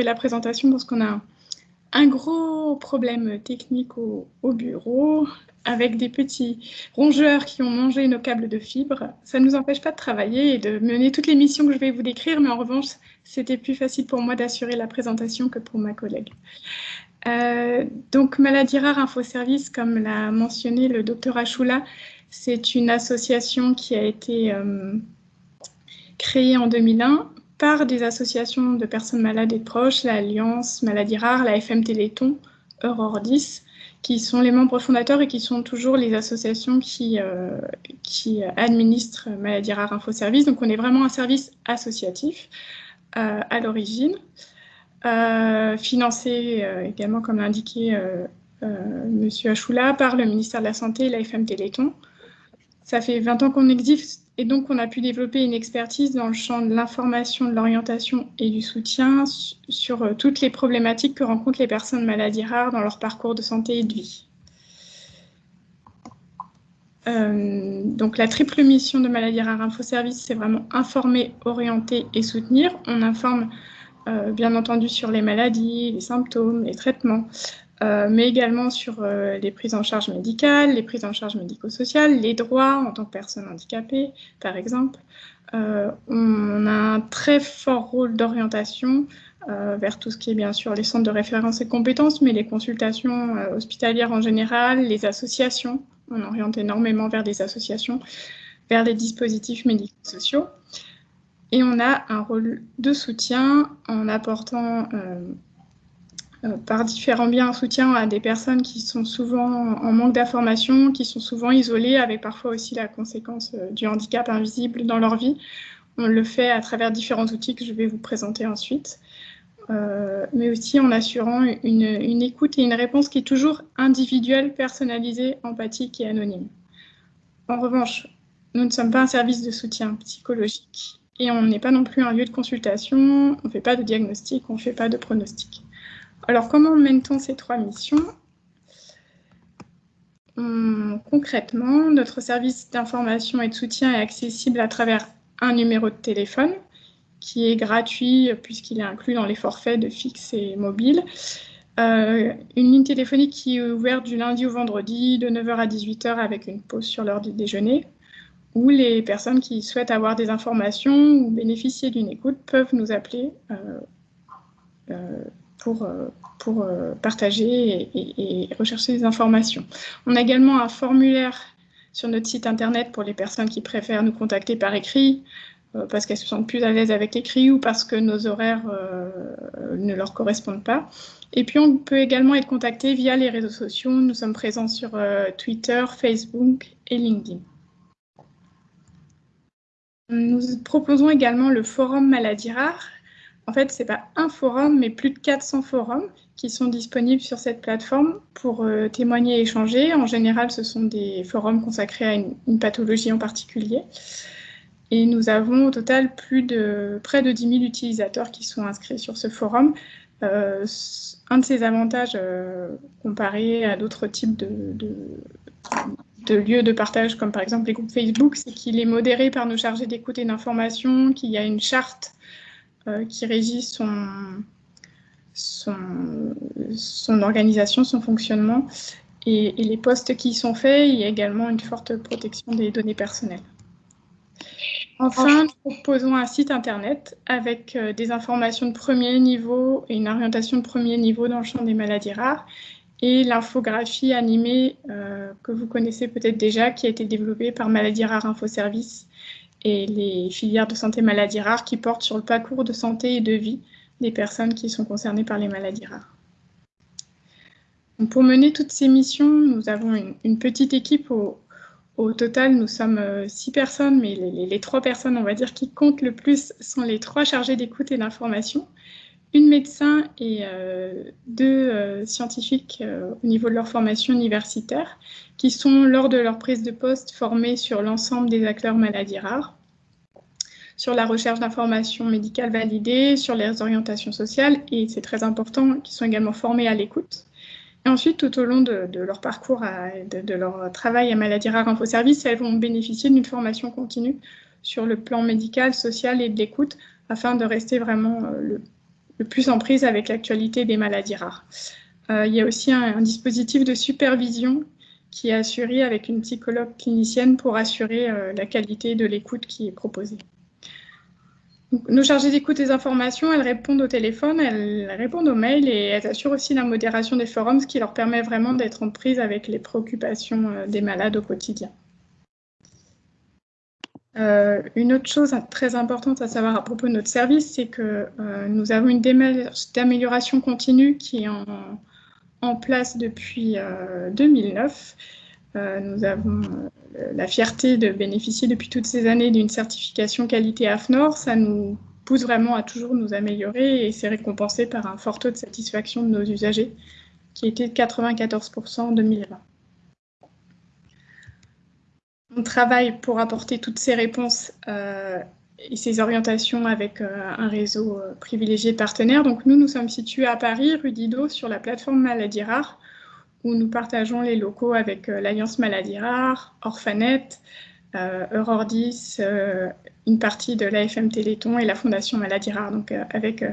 la présentation parce qu'on a un gros problème technique au, bureau avec des petits rongeurs qui ont mangé nos câbles de fibre. Ça ne nous empêche pas de travailler et de mener toutes les missions que je vais vous décrire, mais en revanche, c'était plus facile pour moi d'assurer la présentation que pour ma collègue. Euh, donc, Maladie Rare Info Service, comme l'a mentionné le docteur Achoula, c'est une association qui a été euh, créée en 2001 par des associations de personnes malades et de proches, l'Alliance Maladie Rare, la FM Téléthon, Aurore 10, qui sont les membres fondateurs et qui sont toujours les associations qui, euh, qui administrent Maladie Rare Info Service. Donc on est vraiment un service associatif euh, à l'origine, euh, financé également, comme l'a indiqué M. Achoula, par le ministère de la Santé et la FM Téléthon. Ça fait 20 ans qu'on existe et donc on a pu développer une expertise dans le champ de l'information, de l'orientation et du soutien sur euh, toutes les problématiques que rencontrent les personnes maladies rares dans leur parcours de santé et de vie. Euh, donc la triple mission de Maladie Rare Info Service, c'est vraiment informer, orienter et soutenir. On informe euh, bien entendu sur les maladies, les symptômes, les traitements, euh, mais également sur euh, les prises en charge médicales, les prises en charge médico-sociales, les droits en tant que personne handicapée, par exemple. Euh, on a un très fort rôle d'orientation vers tout ce qui est bien sûr les centres de référence et compétences, mais les consultations hospitalières en général, les associations. On oriente énormément vers des associations, vers les dispositifs médico-sociaux. Et on a un rôle de soutien en apportant par différents biens un soutien à des personnes qui sont souvent en manque d'information, qui sont souvent isolées, avec parfois aussi la conséquence euh, du handicap invisible dans leur vie. On le fait à travers différents outils que je vais vous présenter ensuite, euh, mais aussi en assurant une, écoute et une réponse qui est toujours individuelle, personnalisée, empathique et anonyme. En revanche, nous ne sommes pas un service de soutien psychologique et on n'est pas non plus un lieu de consultation, on ne fait pas de diagnostic, on ne fait pas de pronostic. Alors, comment mène-t-on ces trois missions? Hum, Concrètement, notre service d'information et de soutien est accessible à travers un numéro de téléphone qui est gratuit puisqu'il est inclus dans les forfaits de fixe et mobile. Euh, une ligne téléphonique qui est ouverte du lundi au vendredi de 9h à 18h avec une pause sur l'heure du déjeuner où les personnes qui souhaitent avoir des informations ou bénéficier d'une écoute peuvent nous appeler euh, euh, pour, euh, euh, partager et, rechercher des informations. On a également un formulaire sur notre site internet pour les personnes qui préfèrent nous contacter par écrit, euh, parce qu'elles se sentent plus à l'aise avec l'écrit ou parce que nos horaires ne leur correspondent pas. Et puis, on peut également être contacté via les réseaux sociaux. Nous sommes présents sur Twitter, Facebook et LinkedIn. Nous proposons également le forum Maladie Rare, en fait, ce n'est pas un forum, mais plus de 400 forums qui sont disponibles sur cette plateforme pour euh, témoigner et échanger. En général, ce sont des forums consacrés à une, pathologie en particulier. Et nous avons au total plus de près de 10 000 utilisateurs qui sont inscrits sur ce forum. Euh, un de ses avantages euh, comparé à d'autres types de, lieux de partage, comme par exemple les groupes Facebook, c'est qu'il est modéré par nos chargés d'écoute et d'information, qu'il y a une charte qui régit son, son, organisation, son fonctionnement et, les postes qui y sont faits. Il y a également une forte protection des données personnelles. Enfin, nous proposons un site internet avec euh, des informations de premier niveau et une orientation de premier niveau dans le champ des maladies rares et l'infographie animée euh, que vous connaissez peut-être déjà qui a été développée par Maladies Rares Info Service et les filières de santé maladies rares qui portent sur le parcours de santé et de vie des personnes qui sont concernées par les maladies rares. pour mener toutes ces missions, nous avons une, petite équipe. Au, total, nous sommes euh, six personnes, mais les, trois personnes, on va dire, qui comptent le plus sont les trois chargés d'écoute et d'information, une médecin et euh, deux euh, scientifiques au niveau de leur formation universitaire, qui sont, lors de leur prise de poste, formés sur l'ensemble des acteurs maladies rares, sur la recherche d'informations médicales validées, sur les orientations sociales, et c'est très important, qu'ils sont également formés à l'écoute. Et ensuite, tout au long de, leur parcours, de, leur travail à Maladies Rares Info Service, elles vont bénéficier d'une formation continue sur le plan médical, social et de l'écoute, afin de rester vraiment euh, plus en prise avec l'actualité des maladies rares. il y a aussi un, dispositif de supervision qui est assuré avec une psychologue clinicienne pour assurer la qualité de l'écoute qui est proposée. nos chargées d'écoute des informations, elles répondent au téléphone, elles répondent aux mails et elles assurent aussi la modération des forums, ce qui leur permet vraiment d'être en prise avec les préoccupations des malades au quotidien. Euh, une autre chose très importante à savoir à propos de notre service, c'est que euh, nous avons une démarche d'amélioration continue qui est en, place depuis 2009. Euh, nous avons la fierté de bénéficier depuis toutes ces années d'une certification qualité AFNOR. Ça nous pousse vraiment à toujours nous améliorer et c'est récompensé par un fort taux de satisfaction de nos usagers qui était de 94% en 2020. On travaille pour apporter toutes ces réponses euh, et ces orientations avec euh, un réseau euh, privilégié de partenaires. Donc nous, nous sommes situés à Paris, rue Didot, sur la plateforme Maladies Rares, où nous partageons les locaux avec l'Alliance Maladies Rares, Orphanet, Eurordis, une partie de l'AFM Téléthon et la Fondation Maladies Rares, donc avec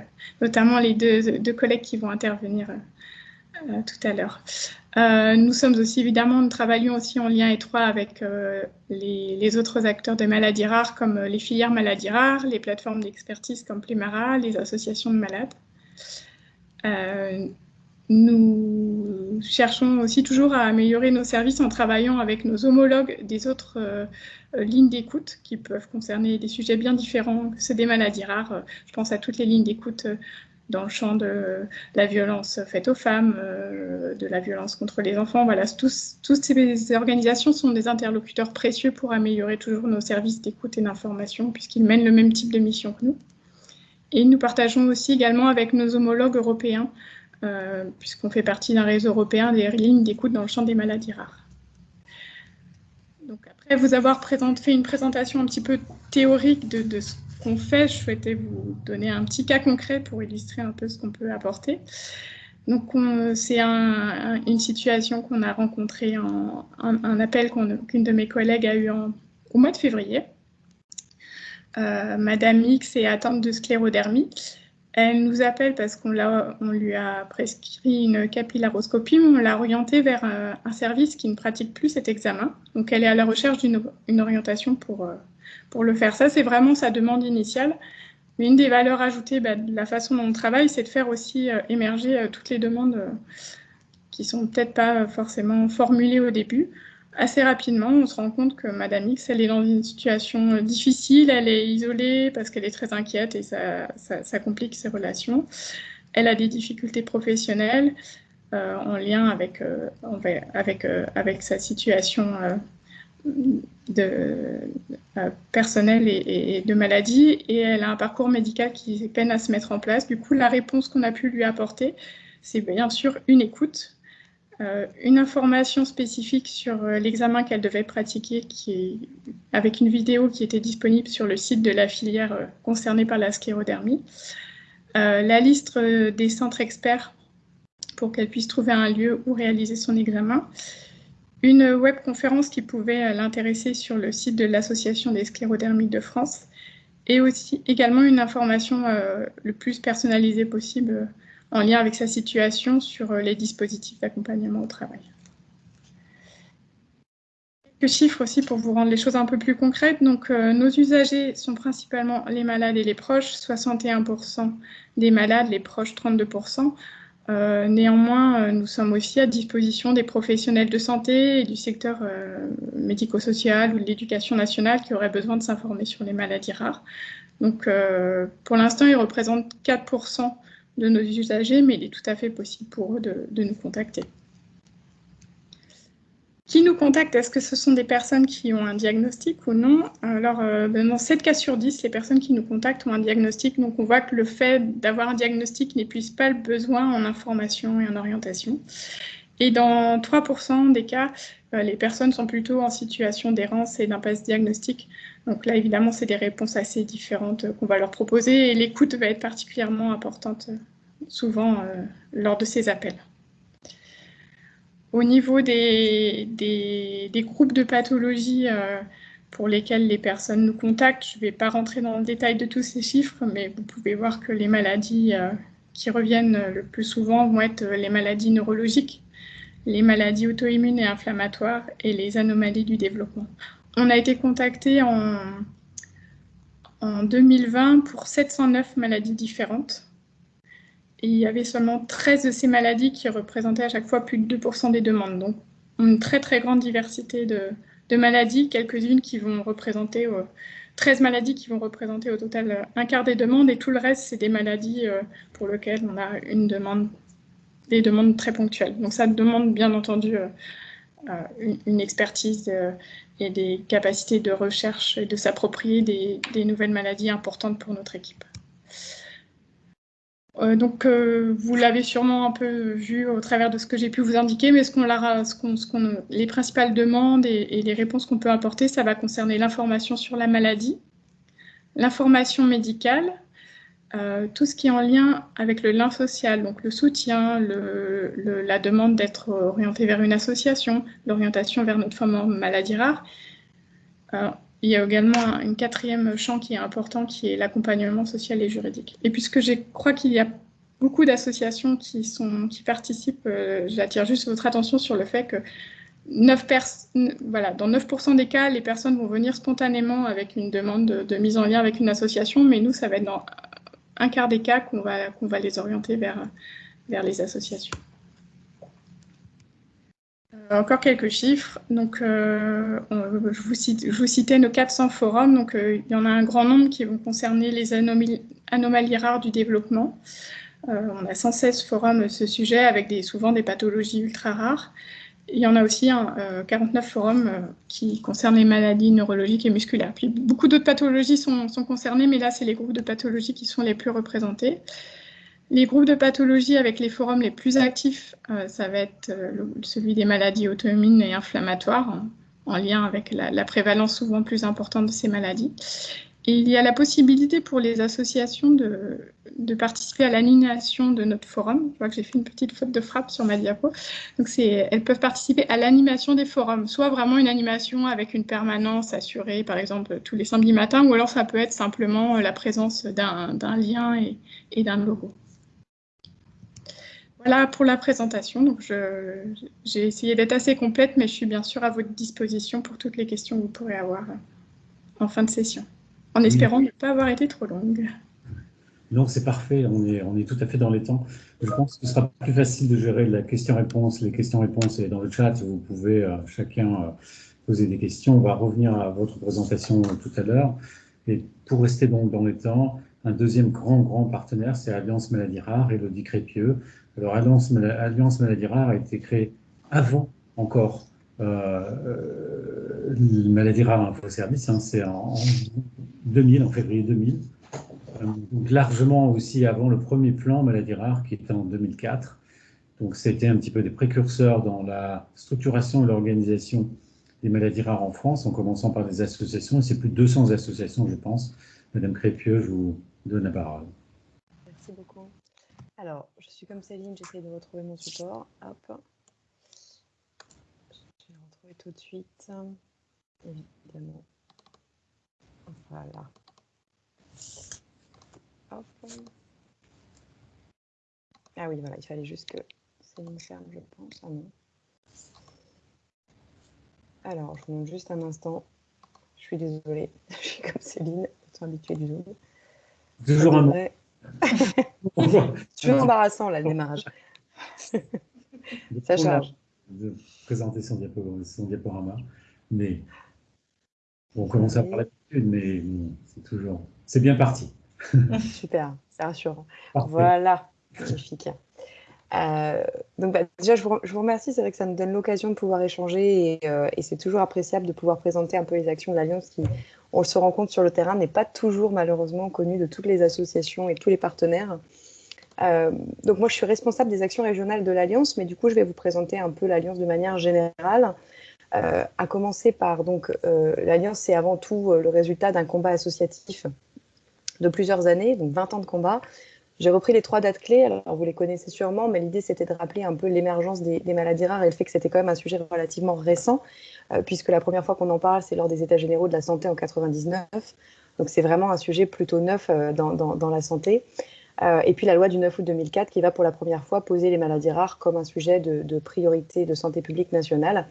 notamment les deux, deux, collègues qui vont intervenir tout à l'heure. Euh, nous sommes aussi, évidemment, travaillons aussi en lien étroit avec euh, les, autres acteurs de maladies rares, comme euh, les filières maladies rares, les plateformes d'expertise comme Plimara, les associations de malades. nous cherchons aussi toujours à améliorer nos services en travaillant avec nos homologues des autres lignes d'écoute qui peuvent concerner des sujets bien différents que ceux des maladies rares. Je pense à toutes les lignes d'écoute dans le champ de la violence faite aux femmes, euh, de la violence contre les enfants. Voilà, toutes ces organisations sont des interlocuteurs précieux pour améliorer toujours nos services d'écoute et d'information, puisqu'ils mènent le même type de mission que nous. Et nous partageons aussi également avec nos homologues européens, euh, puisqu'on fait partie d'un réseau européen des lignes d'écoute dans le champ des maladies rares. Donc après vous avoir fait une présentation un petit peu théorique de, de qu'on fait, je souhaitais vous donner un petit cas concret pour illustrer un peu ce qu'on peut apporter. Donc, c'est une situation qu'on a rencontrée, en, un, appel qu'une de mes collègues a eu au mois de février. Euh, Madame X est atteinte de sclérodermie. Elle nous appelle parce qu'on lui a prescrit une capillaroscopie, mais on l'a orientée vers euh, un, service qui ne pratique plus cet examen. Donc, elle est à la recherche d'une orientation pour, euh, pour le faire. Ça, c'est vraiment sa demande initiale. Mais une des valeurs ajoutées bah, de la façon dont on travaille, c'est de faire aussi euh, émerger euh, toutes les demandes euh, qui sont peut-être pas forcément formulées au début. Assez rapidement, on se rend compte que Madame X, elle est dans une situation difficile, elle est isolée parce qu'elle est très inquiète et ça, complique ses relations. Elle a des difficultés professionnelles en lien avec, avec sa situation de, euh, personnel et, de maladie, et elle a un parcours médical qui peine à se mettre en place. Du coup, la réponse qu'on a pu lui apporter, c'est bien sûr une écoute, euh, une information spécifique sur euh, l'examen qu'elle devait pratiquer, qui avec une vidéo qui était disponible sur le site de la filière concernée par la sclérodermie, la liste des centres experts pour qu'elle puisse trouver un lieu où réaliser son examen, une webconférence qui pouvait euh, l'intéresser sur le site de l'Association des sclérodermiques de France et aussi également une information euh, le plus personnalisée possible euh, en lien avec sa situation sur les dispositifs d'accompagnement au travail. Quelques chiffres aussi pour vous rendre les choses un peu plus concrètes. Donc, nos usagers sont principalement les malades et les proches, 61% des malades, les proches 32%. Euh, néanmoins, euh, nous sommes aussi à disposition des professionnels de santé et du secteur euh, médico-social ou de l'éducation nationale qui auraient besoin de s'informer sur les maladies rares. Donc, pour l'instant, ils représentent 4% de nos usagers, mais il est tout à fait possible pour eux de nous contacter. Qui nous contacte Est-ce que ce sont des personnes qui ont un diagnostic ou non? Alors, euh, ben, dans 7 cas sur 10, les personnes qui nous contactent ont un diagnostic. Donc, on voit que le fait d'avoir un diagnostic n'épuise pas le besoin en information et en orientation. Et dans 3% des cas, euh, les personnes sont plutôt en situation d'errance et d'impasse diagnostique. Donc là, évidemment, c'est des réponses assez différentes qu'on va leur proposer et l'écoute va être particulièrement importante euh, souvent lors de ces appels. Au niveau des, des, groupes de pathologies euh, pour lesquels les personnes nous contactent, je ne vais pas rentrer dans le détail de tous ces chiffres, mais vous pouvez voir que les maladies euh, qui reviennent le plus souvent vont être les maladies neurologiques, les maladies auto-immunes et inflammatoires et les anomalies du développement. On a été contacté en, en 2020 pour 709 maladies différentes. Il y avait seulement 13 de ces maladies qui représentaient à chaque fois plus de 2% des demandes. Donc, une très très grande diversité de, maladies, quelques-unes qui vont représenter 13 euh, maladies qui vont représenter au total euh, un quart des demandes et tout le reste, c'est des maladies euh, pour lesquelles on a des demandes très ponctuelles. Donc ça demande bien entendu une, expertise et des capacités de recherche et de s'approprier des nouvelles maladies importantes pour notre équipe. Euh, donc, euh, vous l'avez sûrement un peu vu au travers de ce que j'ai pu vous indiquer, mais ce qu'on les principales demandes et, les réponses qu'on peut apporter, ça va concerner l'information sur la maladie, l'information médicale, euh, tout ce qui est en lien avec le lien social, donc le soutien, la demande d'être orienté vers une association, l'orientation vers notre femme en maladie rare. Il y a également un, quatrième champ qui est important, qui est l'accompagnement social et juridique. Et puisque je crois qu'il y a beaucoup d'associations qui, participent, euh, j'attire juste votre attention sur le fait que 9 voilà, dans 9% des cas, les personnes vont venir spontanément avec une demande de, mise en lien avec une association, mais nous, ça va être dans un quart des cas qu'on va, les orienter vers les associations. Euh, encore quelques chiffres. Donc, euh, je, vous citais nos 400 forums. Euh, il y en a un grand nombre qui vont concerner les anomalies, rares du développement. on a 116 forums à ce sujet avec souvent des pathologies ultra rares. Il y en a aussi un, 49 forums qui concernent les maladies neurologiques et musculaires. Puis beaucoup d'autres pathologies sont, sont, concernées, mais là, c'est les groupes de pathologies qui sont les plus représentés. Les groupes de pathologie avec les forums les plus actifs, euh, ça va être euh, celui des maladies auto-immunes et inflammatoires, en, lien avec la, prévalence souvent plus importante de ces maladies. Et il y a la possibilité pour les associations de, participer à l'animation de notre forum. Je vois que j'ai fait une petite faute de frappe sur ma diapo. Donc, elles peuvent participer à l'animation des forums, soit vraiment une animation avec une permanence assurée, par exemple, tous les samedis matins, ou alors ça peut être simplement la présence d'un lien et d'un logo. Voilà pour la présentation. Donc, j'ai essayé d'être assez complète, mais je suis bien sûr à votre disposition pour toutes les questions que vous pourrez avoir en fin de session, en espérant ne pas avoir été trop longue. Non, c'est parfait, on est, on est tout à fait dans les temps. Je pense que ce sera plus facile de gérer la question-réponse. Les questions-réponses dans le chat, vous pouvez euh, chacun euh, poser des questions. On va revenir à votre présentation tout à l'heure. Et pour rester donc dans les temps, un deuxième grand, grand partenaire, c'est Alliance Maladie Rare, Elodie Crépieux, alors, Alliance, Alliance Maladie Rare a été créée avant encore euh, euh Maladie Rare Info Service, hein, c'est en, 2000, en février 2000. Euh, donc largement aussi avant le premier plan Maladie Rare qui était en 2004. Donc c'était un petit peu des précurseurs dans la structuration et l'organisation des maladies rares en France, en commençant par des associations. C'est plus de 200 associations, je pense. Madame Crépieux, je vous donne la parole. Alors, je suis comme Céline, j'essaie de retrouver mon support. Hop. Je vais le retrouver tout de suite. Évidemment. Voilà. Hop. Ah oui, voilà, il fallait juste que Céline ferme, je pense. Ah non. Alors, je vous montre juste un instant. Je suis désolée, je suis comme Céline, étant habituée du Zoom. Toujours un moment. C'est embarrassant, là, le démarrage. Ça charge. De présenter son, diaporama. Mais on commence à parler mais c'est toujours. C'est bien parti. Super, c'est rassurant. Voilà, magnifique. Euh, donc bah, déjà, je vous, remercie. C'est vrai que ça nous donne l'occasion de pouvoir échanger et, euh, et c'est toujours appréciable de pouvoir présenter un peu les actions de l'Alliance qui, on se rend compte sur le terrain, n'est pas toujours malheureusement connu de toutes les associations et tous les partenaires. Euh, donc moi, je suis responsable des actions régionales de l'Alliance, mais du coup, je vais vous présenter un peu l'Alliance de manière générale. À commencer par, donc, l'Alliance, c'est avant tout le résultat d'un combat associatif de plusieurs années, donc 20 ans de combat. J'ai repris les trois dates clés, alors vous les connaissez sûrement, mais l'idée c'était de rappeler un peu l'émergence des, maladies rares et le fait que c'était quand même un sujet relativement récent. Euh, puisque la première fois qu'on en parle, c'est lors des États généraux de la santé en 99. Donc c'est vraiment un sujet plutôt neuf euh, dans, la santé. Euh, et puis la loi du 9 août 2004 qui va pour la première fois poser les maladies rares comme un sujet de, priorité de santé publique nationale.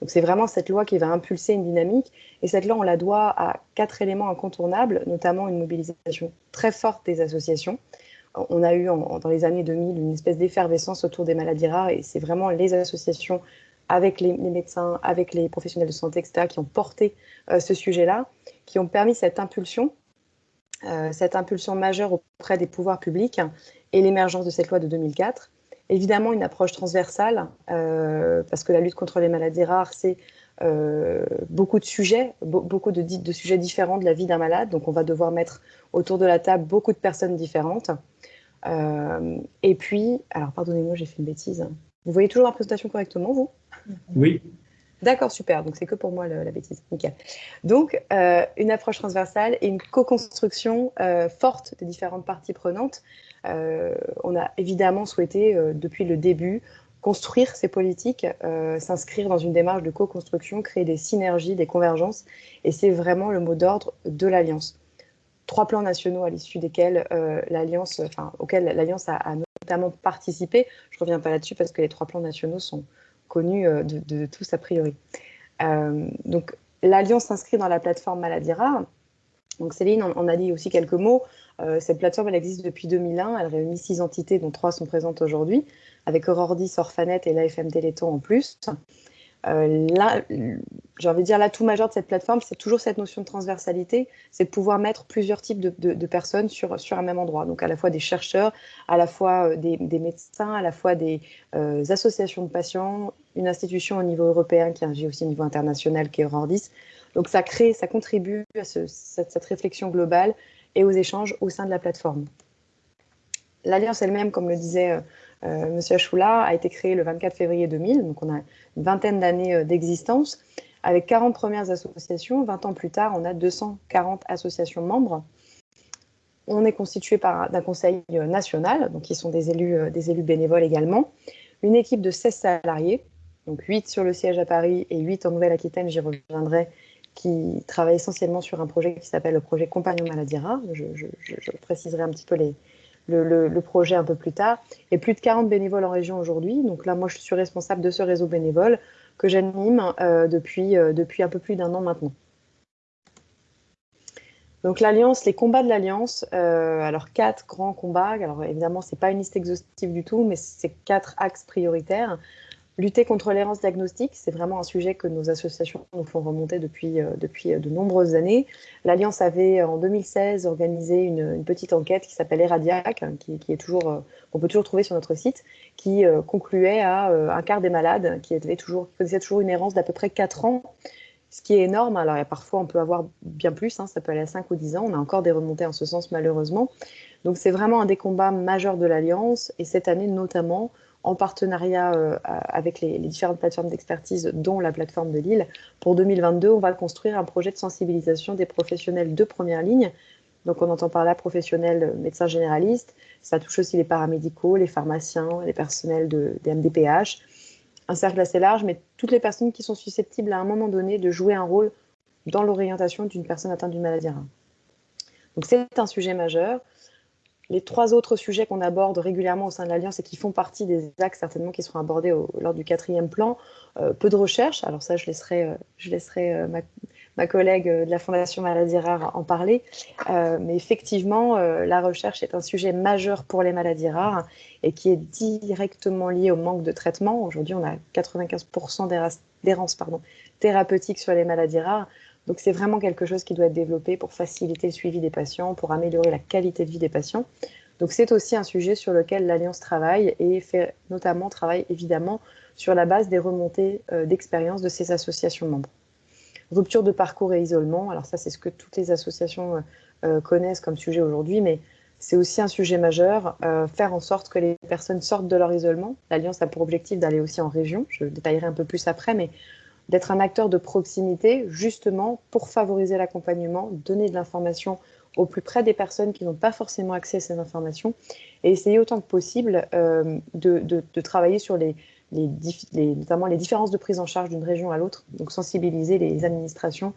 Donc c'est vraiment cette loi qui va impulser une dynamique. Et cette loi, on la doit à quatre éléments incontournables, notamment une mobilisation très forte des associations. On a eu dans les années 2000 une espèce d'effervescence autour des maladies rares et c'est vraiment les associations avec les, médecins, avec les professionnels de santé, etc., qui ont porté euh, ce sujet-là, qui ont permis cette impulsion euh, cette impulsion majeure auprès des pouvoirs publics et l'émergence de cette loi de 2004. Évidemment, une approche transversale, euh, parce que la lutte contre les maladies rares, c'est euh, beaucoup de sujets, beaucoup de, de, sujets différents de la vie d'un malade. Donc, on va devoir mettre autour de la table beaucoup de personnes différentes. et puis, alors, pardonnez-moi, j'ai fait une bêtise. Vous voyez toujours la présentation correctement, vous? Oui. D'accord, super. Donc, c'est que pour moi la bêtise. Nickel. Donc, euh, une approche transversale et une co-construction euh, forte des différentes parties prenantes. Euh, on a évidemment souhaité, depuis le début, construire ces politiques, s'inscrire dans une démarche de co-construction, créer des synergies, des convergences. Et c'est vraiment le mot d'ordre de l'Alliance. Trois plans nationaux à l'issue desquels l'Alliance, enfin, auxquels l'Alliance a, notamment participé. Je ne reviens pas là-dessus parce que les trois plans nationaux sont, connu euh, de, tous a priori. Euh, donc l'Alliance s'inscrit dans la plateforme Maladie Rare. Donc Céline on a dit aussi quelques mots. Euh, cette plateforme, elle existe depuis 2001. Elle réunit six entités, dont trois sont présentes aujourd'hui, avec Aurore 10, Orphanet et l'AFM Téléthon en plus. Euh, là, j'ai envie de dire, l'atout majeur de cette plateforme, c'est toujours cette notion de transversalité, c'est de pouvoir mettre plusieurs types de, personnes sur, sur un même endroit. Donc à la fois des chercheurs, à la fois euh, des, médecins, à la fois des associations de patients, une institution au niveau européen qui agit aussi au niveau international qui est Eurordis. Donc ça crée, ça contribue à cette, réflexion globale et aux échanges au sein de la plateforme. L'alliance elle-même, comme le disait euh, Monsieur Achoula a été créé le 24 février 2000, donc on a une vingtaine d'années euh, d'existence. Avec 40 premières associations, 20 ans plus tard, on a 240 associations membres. On est constitué d'un conseil euh, national, donc qui sont des élus, des élus bénévoles également, une équipe de 16 salariés, donc 8 sur le siège à Paris et 8 en Nouvelle-Aquitaine, j'y reviendrai, qui travaillent essentiellement sur un projet qui s'appelle le projet Compagnon Maladie Rare. je, préciserai un petit peu le, projet un peu plus tard. Et plus de 40 bénévoles en région aujourd'hui. Donc là, moi, je suis responsable de ce réseau bénévole que j'anime euh, depuis, euh, depuis un peu plus d'un an maintenant. Donc l'Alliance, les combats de l'Alliance, euh, alors quatre grands combats. Alors évidemment, ce n'est pas une liste exhaustive du tout, mais c'est quatre axes prioritaires. Lutter contre l'errance diagnostique, c'est vraiment un sujet que nos associations nous font remonter depuis, euh, depuis euh, de nombreuses années. L'Alliance avait en 2016 organisé une, petite enquête qui s'appelle Eradiac, hein, qui, est toujours, qu'on peut toujours trouver sur notre site, qui euh, concluait à un quart des malades qui, avaient toujours, qui toujours une errance d'à peu près 4 ans, ce qui est énorme. Alors parfois on peut avoir bien plus, hein, ça peut aller à 5 ou 10 ans, on a encore des remontées en ce sens malheureusement. Donc c'est vraiment un des combats majeurs de l'Alliance, et cette année notamment, en partenariat euh, avec les, différentes plateformes d'expertise, dont la plateforme de Lille. Pour 2022, on va construire un projet de sensibilisation des professionnels de première ligne. Donc, on entend par là professionnels médecins généralistes. Ça touche aussi les paramédicaux, les pharmaciens, les personnels de, des MDPH. Un cercle assez large, mais toutes les personnes qui sont susceptibles à un moment donné de jouer un rôle dans l'orientation d'une personne atteinte d'une maladie rare. Donc, c'est un sujet majeur les trois autres sujets qu'on aborde régulièrement au sein de l'Alliance et qui font partie des axes certainement qui seront abordés lors du quatrième plan, euh, peu de recherche. Alors ça, je laisserai, euh, euh, ma, collègue de la Fondation Maladies Rares en parler. mais effectivement, la recherche est un sujet majeur pour les maladies rares et qui est directement lié au manque de traitement. Aujourd'hui, on a 95% d'errance thérapeutique sur les maladies rares. Donc c'est vraiment quelque chose qui doit être développé pour faciliter le suivi des patients, pour améliorer la qualité de vie des patients. Donc c'est aussi un sujet sur lequel l'Alliance travaille et fait notamment travaille évidemment sur la base des remontées euh, d'expérience de ces associations membres. Rupture de parcours et isolement, alors ça c'est ce que toutes les associations euh, euh, connaissent comme sujet aujourd'hui, mais c'est aussi un sujet majeur, faire en sorte que les personnes sortent de leur isolement. L'Alliance a pour objectif d'aller aussi en région, je détaillerai un peu plus après, mais d'être un acteur de proximité, justement pour favoriser l'accompagnement, donner de l'information au plus près des personnes qui n'ont pas forcément accès à ces informations et essayer autant que possible euh, de, travailler sur les, notamment les différences de prise en charge d'une région à l'autre, donc sensibiliser les administrations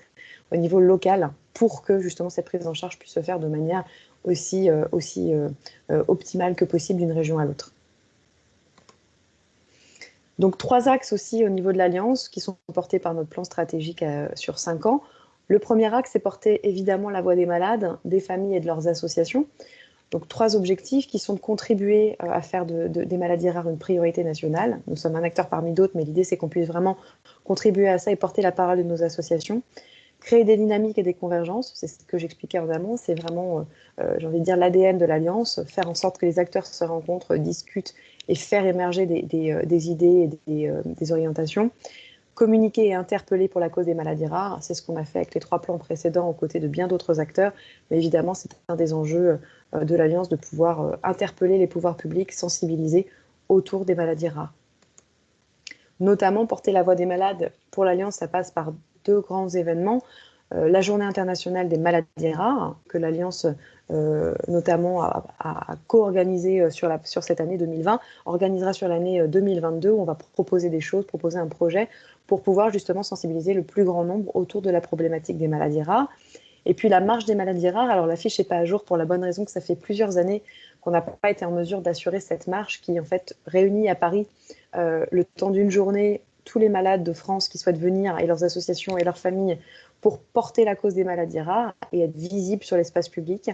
au niveau local pour que justement cette prise en charge puisse se faire de manière aussi, aussi optimale que possible d'une région à l'autre. Donc trois axes aussi au niveau de l'Alliance qui sont portés par notre plan stratégique sur cinq ans. Le premier axe est porter évidemment la voix des malades, des familles et de leurs associations. Donc trois objectifs qui sont de contribuer euh, à faire des maladies rares une priorité nationale. Nous sommes un acteur parmi d'autres, mais l'idée c'est qu'on puisse vraiment contribuer à ça et porter la parole de nos associations. Créer des dynamiques et des convergences, c'est ce que j'expliquais en amont, c'est vraiment, euh, euh, j'ai envie de dire, l'ADN de l'Alliance, faire en sorte que les acteurs se rencontrent, discutent et faire émerger des, idées et des orientations communiquer et interpeller pour la cause des maladies rares. C'est ce qu'on a fait avec les trois plans précédents aux côtés de bien d'autres acteurs. Mais évidemment, c'est un des enjeux euh, de l'Alliance de pouvoir euh, interpeller les pouvoirs publics, sensibiliser autour des maladies rares. Notamment, porter la voix des malades pour l'Alliance, ça passe par deux grands événements. Euh, la journée internationale des maladies rares, que l'Alliance notamment a, co-organisé sur, sur, cette année 2020, organisera sur l'année 2022 où on va proposer des choses, proposer un projet pour pouvoir justement sensibiliser le plus grand nombre autour de la problématique des maladies rares. Et puis la marche des maladies rares, alors la fiche n'est pas à jour pour la bonne raison que ça fait plusieurs années qu'on n'a pas été en mesure d'assurer cette marche qui en fait réunit à Paris euh, le temps d'une journée tous les malades de France qui souhaitent venir et leurs associations et leurs familles pour porter la cause des maladies rares et être visibles sur l'espace public.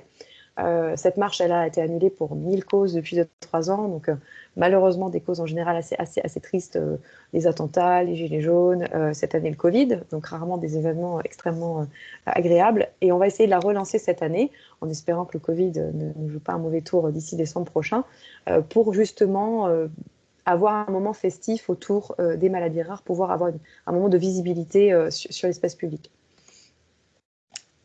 Euh, cette marche, elle a été annulée pour mille causes depuis deux, trois ans. Donc, euh, malheureusement, des causes en général assez, assez, assez tristes, euh, les attentats, les gilets jaunes, cette année le Covid, donc rarement des événements extrêmement agréables. Et on va essayer de la relancer cette année, en espérant que le Covid ne, joue pas un mauvais tour d'ici décembre prochain, pour justement avoir un moment festif autour des maladies rares, pouvoir avoir un moment de visibilité sur l'espace public.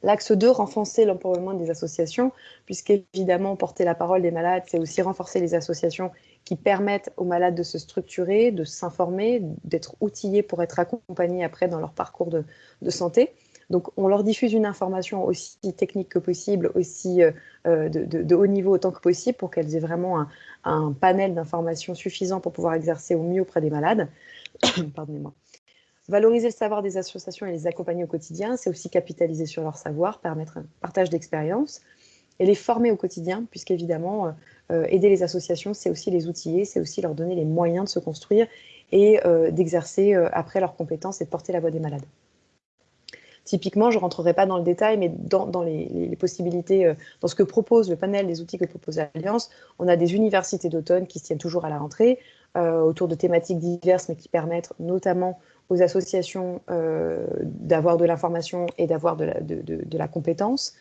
L'axe 2, renforcer l'empowerment des associations, puisqu'évidemment, porter la parole des malades, c'est aussi renforcer les associations qui permettent aux malades de se structurer, de s'informer, d'être outillés pour être accompagnés après dans leur parcours de, santé. Donc, on leur diffuse une information aussi technique que possible, aussi euh, euh, de, haut niveau autant que possible, pour qu'elles aient vraiment un, panel d'informations suffisant pour pouvoir exercer au mieux auprès des malades. Pardonnez-moi. Valoriser le savoir des associations et les accompagner au quotidien, c'est aussi capitaliser sur leur savoir, permettre un partage d'expérience et les former au quotidien, puisqu'évidemment, euh, aider les associations, c'est aussi les outiller, c'est aussi leur donner les moyens de se construire et d'exercer après leurs compétences et de porter la voix des malades. Typiquement, je ne rentrerai pas dans le détail, mais dans, les, possibilités, dans ce que propose le panel des outils que propose l'Alliance, on a des universités d'automne qui se tiennent toujours à la rentrée, autour de thématiques diverses, mais qui permettent notamment aux associations euh, d'avoir de l'information et d'avoir de, de, la compétence,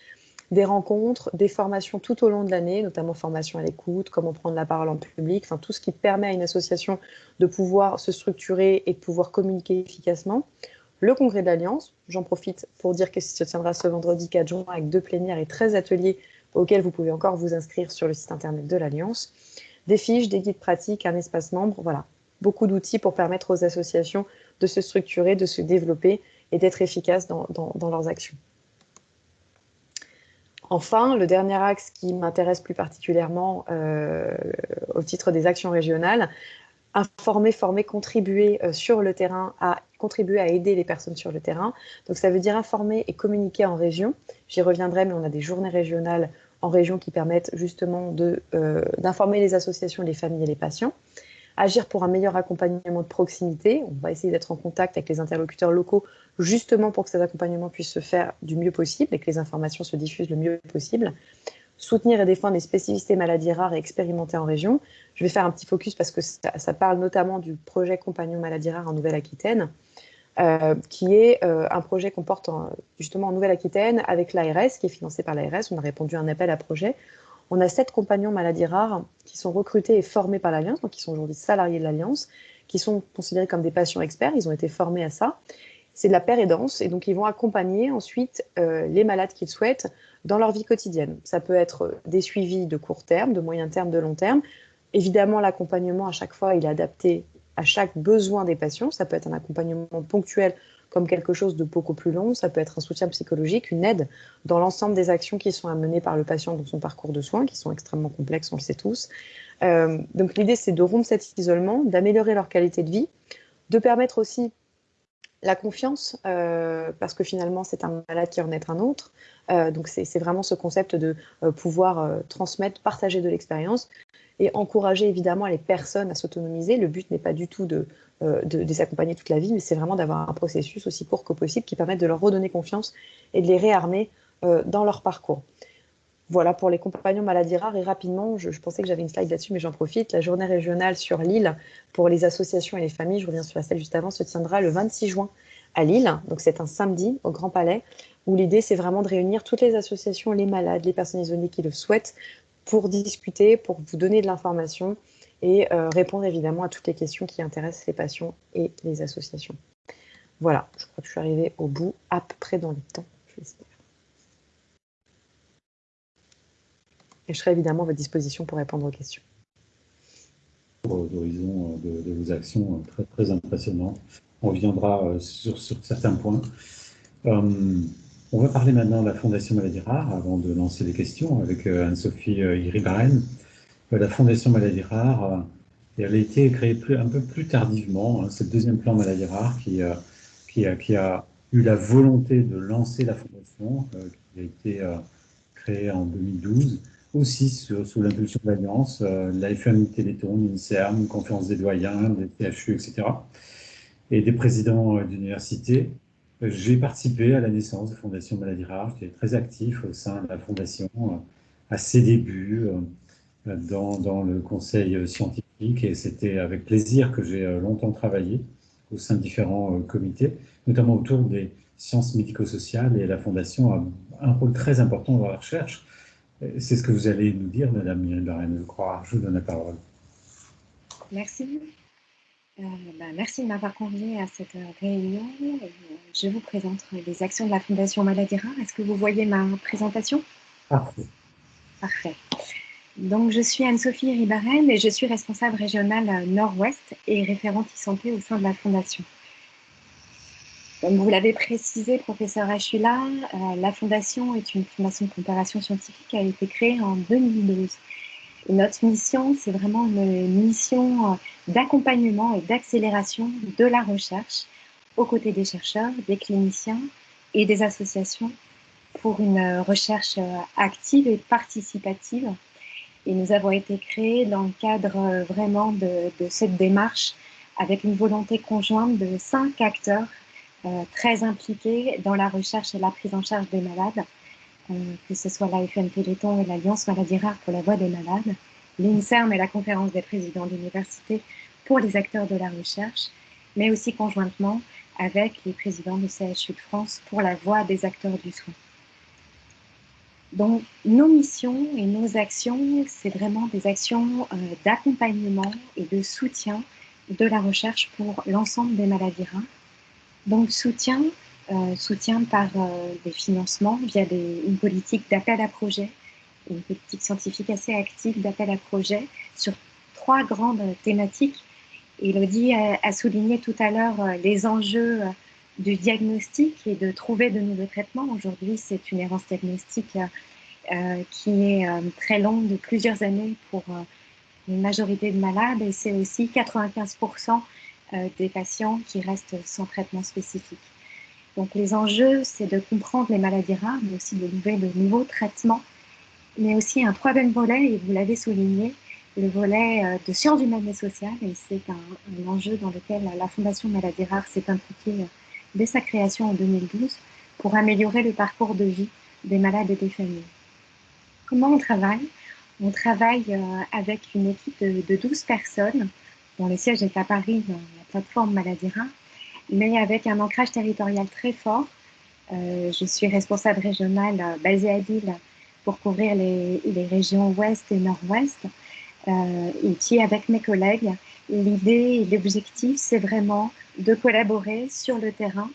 des rencontres, des formations tout au long de l'année, notamment formation à l'écoute, comment prendre la parole en public, enfin tout ce qui permet à une association de pouvoir se structurer et de pouvoir communiquer efficacement. Le congrès de l'Alliance, j'en profite pour dire que se tiendra ce vendredi 4 juin avec deux plénières et 13 ateliers auxquels vous pouvez encore vous inscrire sur le site internet de l'Alliance. Des fiches, des guides pratiques, un espace membre, voilà, beaucoup d'outils pour permettre aux associations de se structurer, de se développer et d'être efficaces dans, leurs actions. Enfin, le dernier axe qui m'intéresse plus particulièrement euh, au titre des actions régionales, informer, former, contribuer euh, sur le terrain, à contribuer à aider les personnes sur le terrain. Donc ça veut dire informer et communiquer en région. J'y reviendrai, mais on a des journées régionales en région qui permettent justement euh, d'informer les associations, les familles et les patients agir pour un meilleur accompagnement de proximité. On va essayer d'être en contact avec les interlocuteurs locaux justement pour que cet accompagnement puisse se faire du mieux possible et que les informations se diffusent le mieux possible. Soutenir et défendre les spécificités maladies rares et expérimentées en région. Je vais faire un petit focus parce que ça, parle notamment du projet Compagnon maladies rares en Nouvelle-Aquitaine, euh, qui est euh, un projet qu'on porte justement en Nouvelle-Aquitaine avec l'ARS, qui est financé par l'ARS. On a répondu à un appel à projet on a sept compagnons maladies rares qui sont recrutés et formés par l'Alliance, donc qui sont aujourd'hui salariés de l'Alliance, qui sont considérés comme des patients experts, ils ont été formés à ça. C'est de la pérédance, et donc ils vont accompagner ensuite euh, les malades qu'ils souhaitent dans leur vie quotidienne. Ça peut être des suivis de court terme, de moyen terme, de long terme. Évidemment, l'accompagnement, à chaque fois, il est adapté à chaque besoin des patients. Ça peut être un accompagnement ponctuel comme quelque chose de beaucoup plus long. Ça peut être un soutien psychologique, une aide dans l'ensemble des actions qui sont amenées par le patient dans son parcours de soins, qui sont extrêmement complexes, on le sait tous. Euh, donc l'idée, c'est de rompre cet isolement, d'améliorer leur qualité de vie, de permettre aussi la confiance, parce que finalement, c'est un malade qui en est un autre. donc, c'est vraiment ce concept de pouvoir transmettre, partager de l'expérience et encourager évidemment les personnes à s'autonomiser. Le but n'est pas du tout de, de, les accompagner toute la vie, mais c'est vraiment d'avoir un processus aussi court que possible qui permette de leur redonner confiance et de les réarmer dans leur parcours. Voilà pour les compagnons maladies rares. Et rapidement, je, pensais que j'avais une slide là-dessus, mais j'en profite. La journée régionale sur Lille pour les associations et les familles, je reviens sur la salle juste avant, se tiendra le 26 juin à Lille. Donc c'est un samedi au Grand Palais, où l'idée c'est vraiment de réunir toutes les associations, les malades, les personnes isolées qui le souhaitent, pour discuter, pour vous donner de l'information et euh, répondre évidemment à toutes les questions qui intéressent les patients et les associations. Voilà, je crois que je suis arrivée au bout, à peu près dans le temps. Et je serai évidemment à votre disposition pour répondre aux questions. D'horizon de, de, vos actions très, très impressionnantes. On reviendra euh, sur, certains points. Euh, on va parler maintenant de la Fondation Maladie Rare avant de lancer les questions avec euh, Anne-Sophie Iribarren. La Fondation Maladie Rare, elle a été créée un peu plus tardivement. Hein. C'est le deuxième plan Maladie Rare qui, qui, a, eu la volonté de lancer la Fondation, qui a été créée en 2012 aussi sous l'impulsion de l'Alliance, euh, la FMI Téléthon, l'INSERM, conférence des doyens, des THU, etc., et des présidents euh, d'universités. J'ai participé à la naissance de la Fondation Maladie Rare, j'étais très actif au sein de la Fondation euh, à ses débuts dans le conseil scientifique et c'était avec plaisir que j'ai longtemps travaillé au sein de différents comités, notamment autour des sciences médico-sociales et la Fondation a un rôle très important dans la recherche c'est ce que vous allez nous dire, Madame Mireille je crois. Je vous donne la parole. Merci. Euh, ben, merci de m'avoir convié à cette réunion. Je vous présente les actions de la Fondation Maladie Rare. Est-ce que vous voyez ma présentation? Parfait. Parfait. Donc, je suis Anne-Sophie Ribaren et je suis responsable régionale Nord-Ouest et référente e-santé au sein de la Fondation. Comme vous l'avez précisé, professeur Achula, euh, la Fondation est une fondation de coopération scientifique qui a été créée en 2012. notre mission, c'est vraiment une mission euh, d'accompagnement et d'accélération de la recherche aux côtés des chercheurs, des cliniciens et des associations pour une recherche euh, active et participative. Et nous avons été créés dans le cadre vraiment de, cette démarche avec une volonté conjointe de cinq acteurs très impliqués dans la recherche et la prise en charge des malades, euh, que ce soit la FN Téléthon et l'Alliance Maladie Rare pour la voix des malades, l'INSERM et la conférence des présidents d'université pour les acteurs de la recherche, mais aussi conjointement avec les présidents du CHU de France pour la voix des acteurs du soin. Donc, nos missions et nos actions, c'est vraiment des actions euh, d'accompagnement et de soutien de la recherche pour l'ensemble des maladies rares donc soutien, euh, soutien par euh, des financements via une politique d'appel à projet, une politique scientifique assez active d'appel à projet sur trois grandes thématiques. Elodie a, souligné tout à l'heure euh, les enjeux du diagnostic et de trouver de nouveaux traitements. Aujourd'hui, c'est une errance diagnostique qui est très longue de plusieurs années pour une majorité de malades et c'est aussi 95% euh, des patients qui restent sans traitement spécifique. Donc les enjeux, c'est de comprendre les maladies rares, mais aussi de trouver de nouveaux traitements, mais aussi un troisième volet, et vous l'avez souligné, le volet euh, de sciences humaines et sociales, et c'est un, enjeu dans lequel la Fondation Maladies Rares s'est impliquée euh, dès sa création en 2012 pour améliorer le parcours de vie des malades et des familles. Comment on travaille? On travaille avec une équipe de, de 12 personnes dont le siège est à Paris, plateforme Maladie mais avec un ancrage territorial très fort. Euh, je suis responsable régionale euh, basée à Lille pour couvrir les, les régions ouest et nord-ouest. Euh, et puis avec mes collègues, l'idée et l'objectif, c'est vraiment de collaborer sur le terrain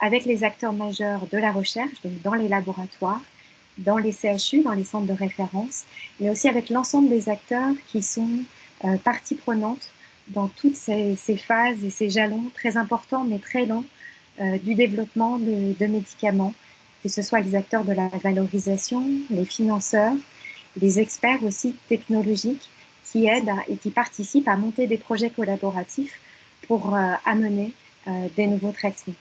avec les acteurs majeurs de la recherche, donc dans les laboratoires, dans les CHU, dans les centres de référence, mais aussi avec l'ensemble des acteurs qui sont euh, partie prenante dans toutes ces, phases et ces jalons très importants mais très longs euh, du développement de, médicaments, que ce soit les acteurs de la valorisation, les financeurs, les experts aussi technologiques qui aident et qui participent à monter des projets collaboratifs pour euh, amener euh, des nouveaux traitements.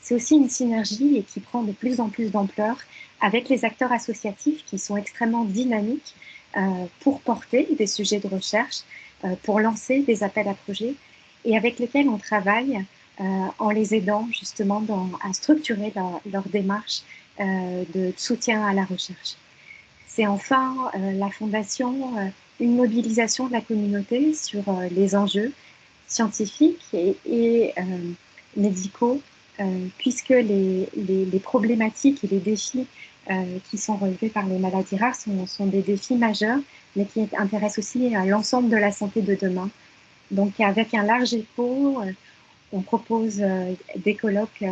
c'est aussi une synergie et qui prend de plus en plus d'ampleur avec les acteurs associatifs qui sont extrêmement dynamiques pour porter des sujets de recherche, pour lancer des appels à projets et avec lesquels on travaille euh, en les aidant justement à structurer leur, démarche de soutien à la recherche. C'est enfin la fondation, une mobilisation de la communauté sur les enjeux scientifiques et, médicaux euh, puisque les, problématiques et les défis euh, qui sont relevés par les maladies rares sont, des défis majeurs, mais qui intéressent aussi l'ensemble de la santé de demain. Donc avec un large écho, euh, on propose des colloques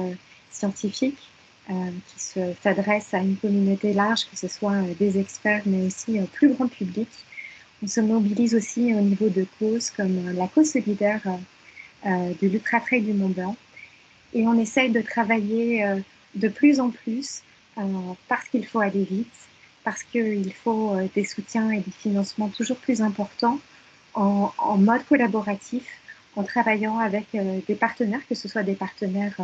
scientifiques qui s'adressent à une communauté large, que ce soit des experts, mais aussi au plus grand public. On se mobilise aussi au niveau de causes comme la cause solidaire de l'Ultra Trail du Mont Blanc, et on essaye de travailler euh, de plus en plus euh, parce qu'il faut aller vite, parce qu'il faut euh, des soutiens et des financements toujours plus importants en, mode collaboratif, en travaillant avec des partenaires, que ce soit des partenaires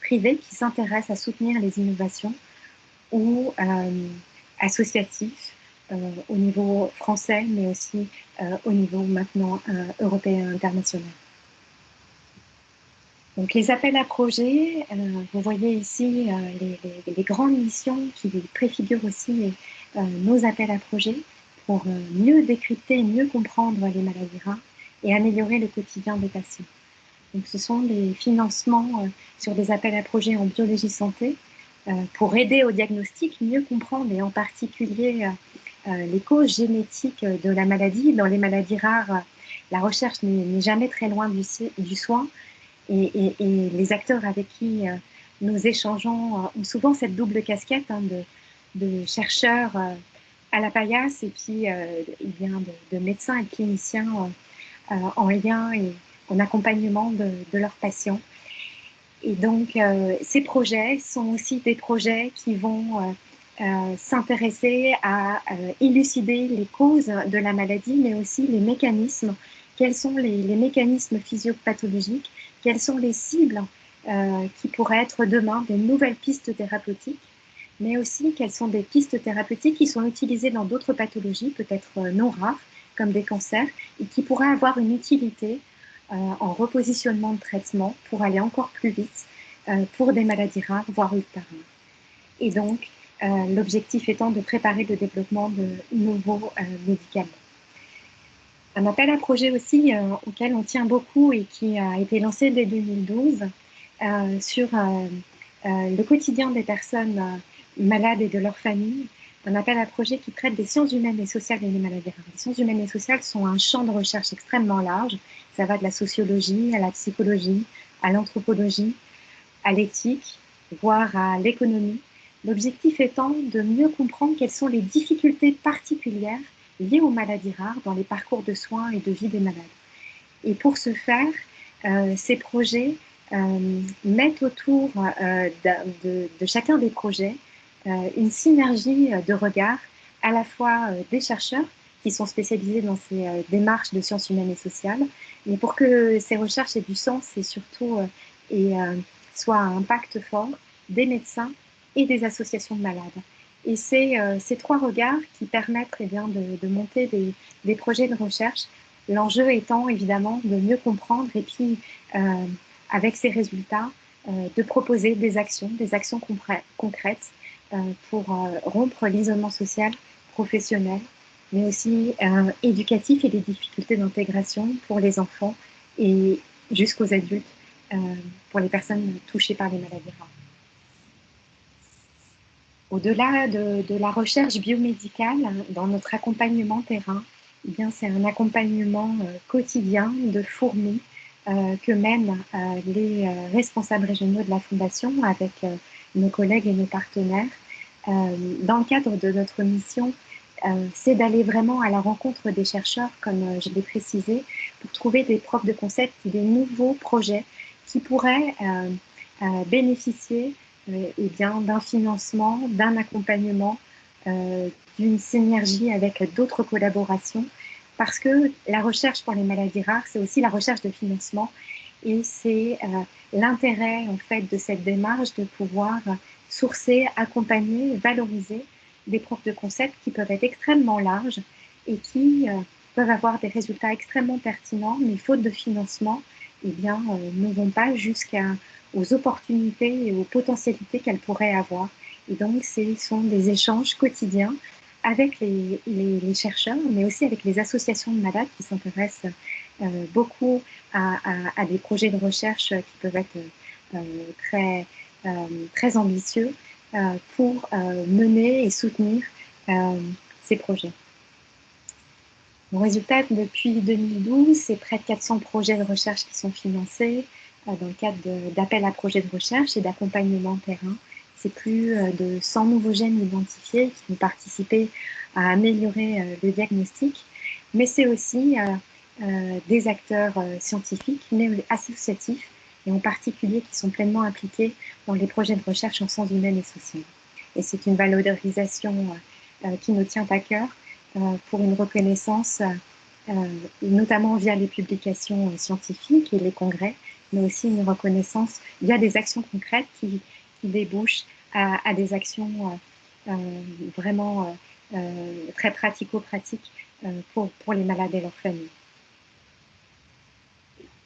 privés qui s'intéressent à soutenir les innovations ou associatifs au niveau français, mais aussi au niveau maintenant européen international. Donc les appels à projets, euh, vous voyez ici euh, les, grandes missions qui préfigurent aussi euh, nos appels à projets pour mieux décrypter, mieux comprendre les maladies rares et améliorer le quotidien des patients. Donc ce sont des financements sur des appels à projets en biologie santé pour aider au diagnostic, mieux comprendre et en particulier les causes génétiques de la maladie. Dans les maladies rares, la recherche n'est jamais très loin du, soin et, les acteurs avec qui euh, nous échangeons euh, ont souvent cette double casquette hein, de, chercheurs euh, à la paillasse et puis il vient de, médecins et cliniciens en lien et en accompagnement de, leurs patients. Et donc, ces projets sont aussi des projets qui vont s'intéresser à élucider les causes de la maladie, mais aussi les mécanismes. Quels sont les, les mécanismes physiopathologiques? Quelles sont les cibles euh, qui pourraient être demain des nouvelles pistes thérapeutiques, mais aussi quelles sont des pistes thérapeutiques qui sont utilisées dans d'autres pathologies, peut-être euh, non rares, comme des cancers, et qui pourraient avoir une utilité euh, en repositionnement de traitement pour aller encore plus vite pour des maladies rares, voire ultérieures. Et donc, l'objectif étant de préparer le développement de nouveaux médicaments un appel à projet aussi euh, auquel on tient beaucoup et qui a été lancé dès 2012 euh, sur euh, le quotidien des personnes malades et de leurs familles. Un appel à projet qui traite des sciences humaines et sociales et des maladies rares. Les sciences humaines et sociales sont un champ de recherche extrêmement large. Ça va de la sociologie à la psychologie, à l'anthropologie, à l'éthique, voire à l'économie. L'objectif étant de mieux comprendre quelles sont les difficultés particulières liées aux maladies rares dans les parcours de soins et de vie des malades. Et pour ce faire, euh, ces projets euh, mettent autour euh, de, de, chacun des projets une synergie de regard à la fois des chercheurs qui sont spécialisés dans ces démarches de sciences humaines et sociales, mais pour que ces recherches aient du sens et surtout et, soient à impact fort, des médecins et des associations de malades. Et c'est euh, ces trois regards qui permettent eh bien, de, monter des, projets de recherche. L'enjeu étant évidemment de mieux comprendre et puis, euh, avec ces résultats, euh, de proposer des actions, des actions concrètes pour rompre l'isolement social, professionnel, mais aussi éducatif et les difficultés d'intégration pour les enfants et jusqu'aux adultes, pour les personnes touchées par les maladies rares. Au-delà de, la recherche biomédicale, dans notre accompagnement terrain, eh bien, c'est un accompagnement euh, quotidien de fourmis euh, que mènent euh, les responsables régionaux de la Fondation avec nos collègues et nos partenaires. dans le cadre de notre mission, c'est d'aller vraiment à la rencontre des chercheurs, comme je l'ai précisé, pour trouver des preuves de concept, des nouveaux projets qui pourraient bénéficier eh d'un financement, d'un accompagnement, euh, d'une synergie avec d'autres collaborations, parce que la recherche pour les maladies rares, c'est aussi la recherche de financement. Et c'est l'intérêt en fait de cette démarche de pouvoir sourcer, accompagner, valoriser des preuves de concept qui peuvent être extrêmement larges et qui peuvent avoir des résultats extrêmement pertinents, mais faute de financement, eh bien, ne vont pas jusqu'aux opportunités et aux potentialités qu'elles pourraient avoir. Et donc, ce sont des échanges quotidiens avec les, les, chercheurs, mais aussi avec les associations de malades qui s'intéressent euh, beaucoup à, des projets de recherche qui peuvent être euh, très, euh, très ambitieux pour mener et soutenir ces projets. Mon résultat, depuis 2012, c'est près de 400 projets de recherche qui sont financés dans le cadre d'appels à projets de recherche et d'accompagnement terrain c'est plus de 100 nouveaux gènes identifiés qui vont participer à améliorer le diagnostic, mais c'est aussi euh, des acteurs scientifiques, mais associatifs, et en particulier qui sont pleinement impliqués dans les projets de recherche en sciences humaines et sociales. Et c'est une valorisation qui nous tient à cœur pour une reconnaissance, notamment via les publications scientifiques et les congrès, mais aussi une reconnaissance via des actions concrètes qui, qui débouchent à, des actions euh, euh, vraiment euh, très pratico-pratiques pour, pour les malades et leurs familles.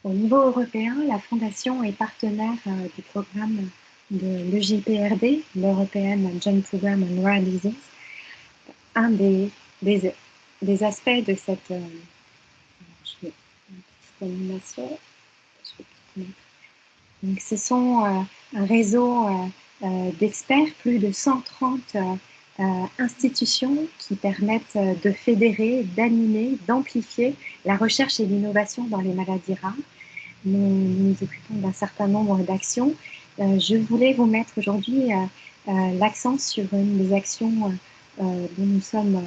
Au niveau européen, la Fondation est partenaire du programme de l'EJPRD, l'European Joint Program on Rare Disease. Un des, des, aspects de cette je vais, animation. Donc, ce sont un réseau euh, d'experts, plus de 130 euh, euh, institutions qui permettent de fédérer, d'animer, d'amplifier la recherche et l'innovation dans les maladies rares. Nous nous occupons d'un certain nombre d'actions. je voulais vous mettre aujourd'hui l'accent sur une des actions dont nous sommes,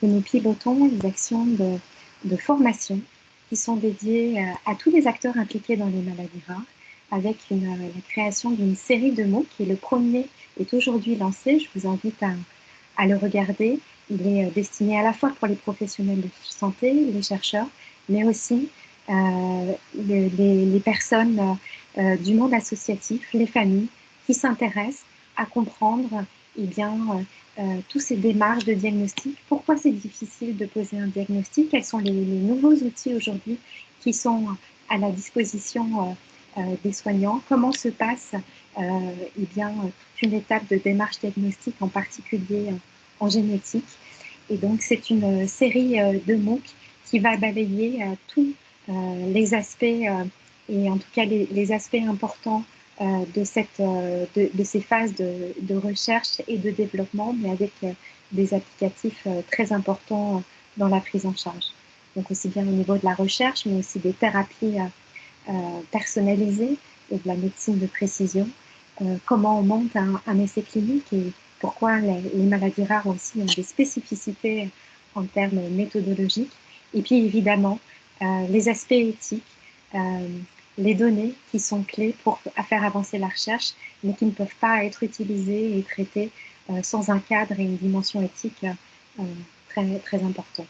que nous pilotons, les actions de, formation qui sont dédiées à tous les acteurs impliqués dans les maladies rares avec euh, la création d'une série de mots qui est le premier est aujourd'hui lancé. Je vous invite à, à, le regarder. Il est euh, destiné à la fois pour les professionnels de santé, les chercheurs, mais aussi euh, les, les, personnes euh, du monde associatif, les familles qui s'intéressent à comprendre eh bien, euh, toutes ces démarches de diagnostic. Pourquoi c'est difficile de poser un diagnostic? Quels sont les, les nouveaux outils aujourd'hui qui sont à la disposition euh, des soignants, comment se passe euh, eh bien, toute une étape de démarche diagnostique, en particulier en génétique. Et donc, c'est une série euh, de MOOC qui va balayer tous les aspects, et en tout cas les, aspects importants de, cette, de, ces phases de, de, recherche et de développement, mais avec des applicatifs très importants dans la prise en charge. Donc aussi bien au niveau de la recherche, mais aussi des thérapies euh, personnalisée et de la médecine de précision. Euh, comment on monte un, essai clinique et pourquoi les, maladies rares aussi ont des spécificités en termes méthodologiques. Et puis évidemment, euh, les aspects éthiques, les données qui sont clés pour faire avancer la recherche, mais qui ne peuvent pas être utilisées et traitées sans un cadre et une dimension éthique très, très importante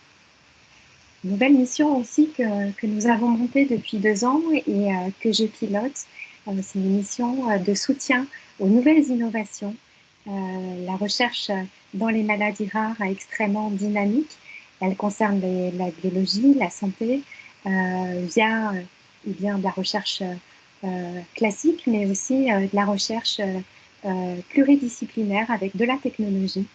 nouvelle mission aussi que, que, nous avons montée depuis deux ans et euh, que je pilote. Euh, c'est une mission euh, de soutien aux nouvelles innovations. la recherche dans les maladies rares est extrêmement dynamique. Elle concerne la biologie, la santé, via eh bien, de la recherche classique, mais aussi de la recherche pluridisciplinaire avec de la technologie.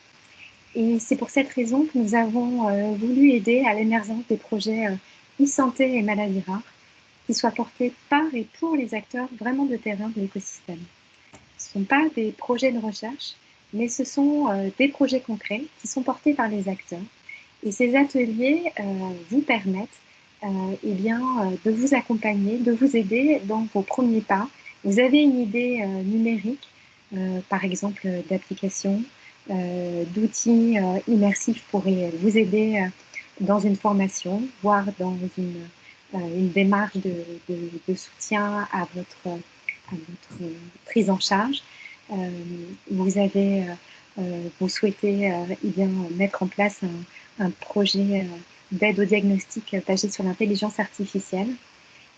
Et c'est pour cette raison que nous avons euh, voulu aider à l'émergence des projets euh, e-santé et maladies rares qui soient portés par et pour les acteurs vraiment de terrain de l'écosystème. Ce ne sont pas des projets de recherche, mais ce sont euh, des projets concrets qui sont portés par les acteurs. Et ces ateliers vous permettent eh bien, de vous accompagner, de vous aider dans vos premiers pas. Vous avez une idée numérique, par exemple d'application, euh, d'outils euh, immersifs pourraient vous aider euh, dans une formation, voire dans une, une démarche de, soutien à votre, prise en charge. vous avez, vous souhaitez eh mettre en place un, projet d'aide au diagnostic basé sur l'intelligence artificielle.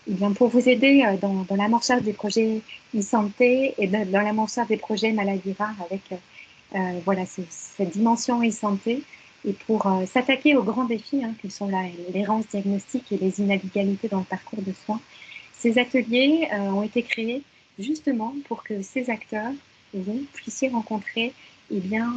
eh pour vous aider dans, dans l'amorçage des projets e-santé et dans, l'amorçage des projets maladies rares avec cette dimension e-santé, et pour s'attaquer aux grands défis hein, que sont l'errance diagnostique et les inégalités dans le parcours de soins, ces ateliers ont été créés justement pour que ces acteurs, vous puissiez rencontrer eh bien,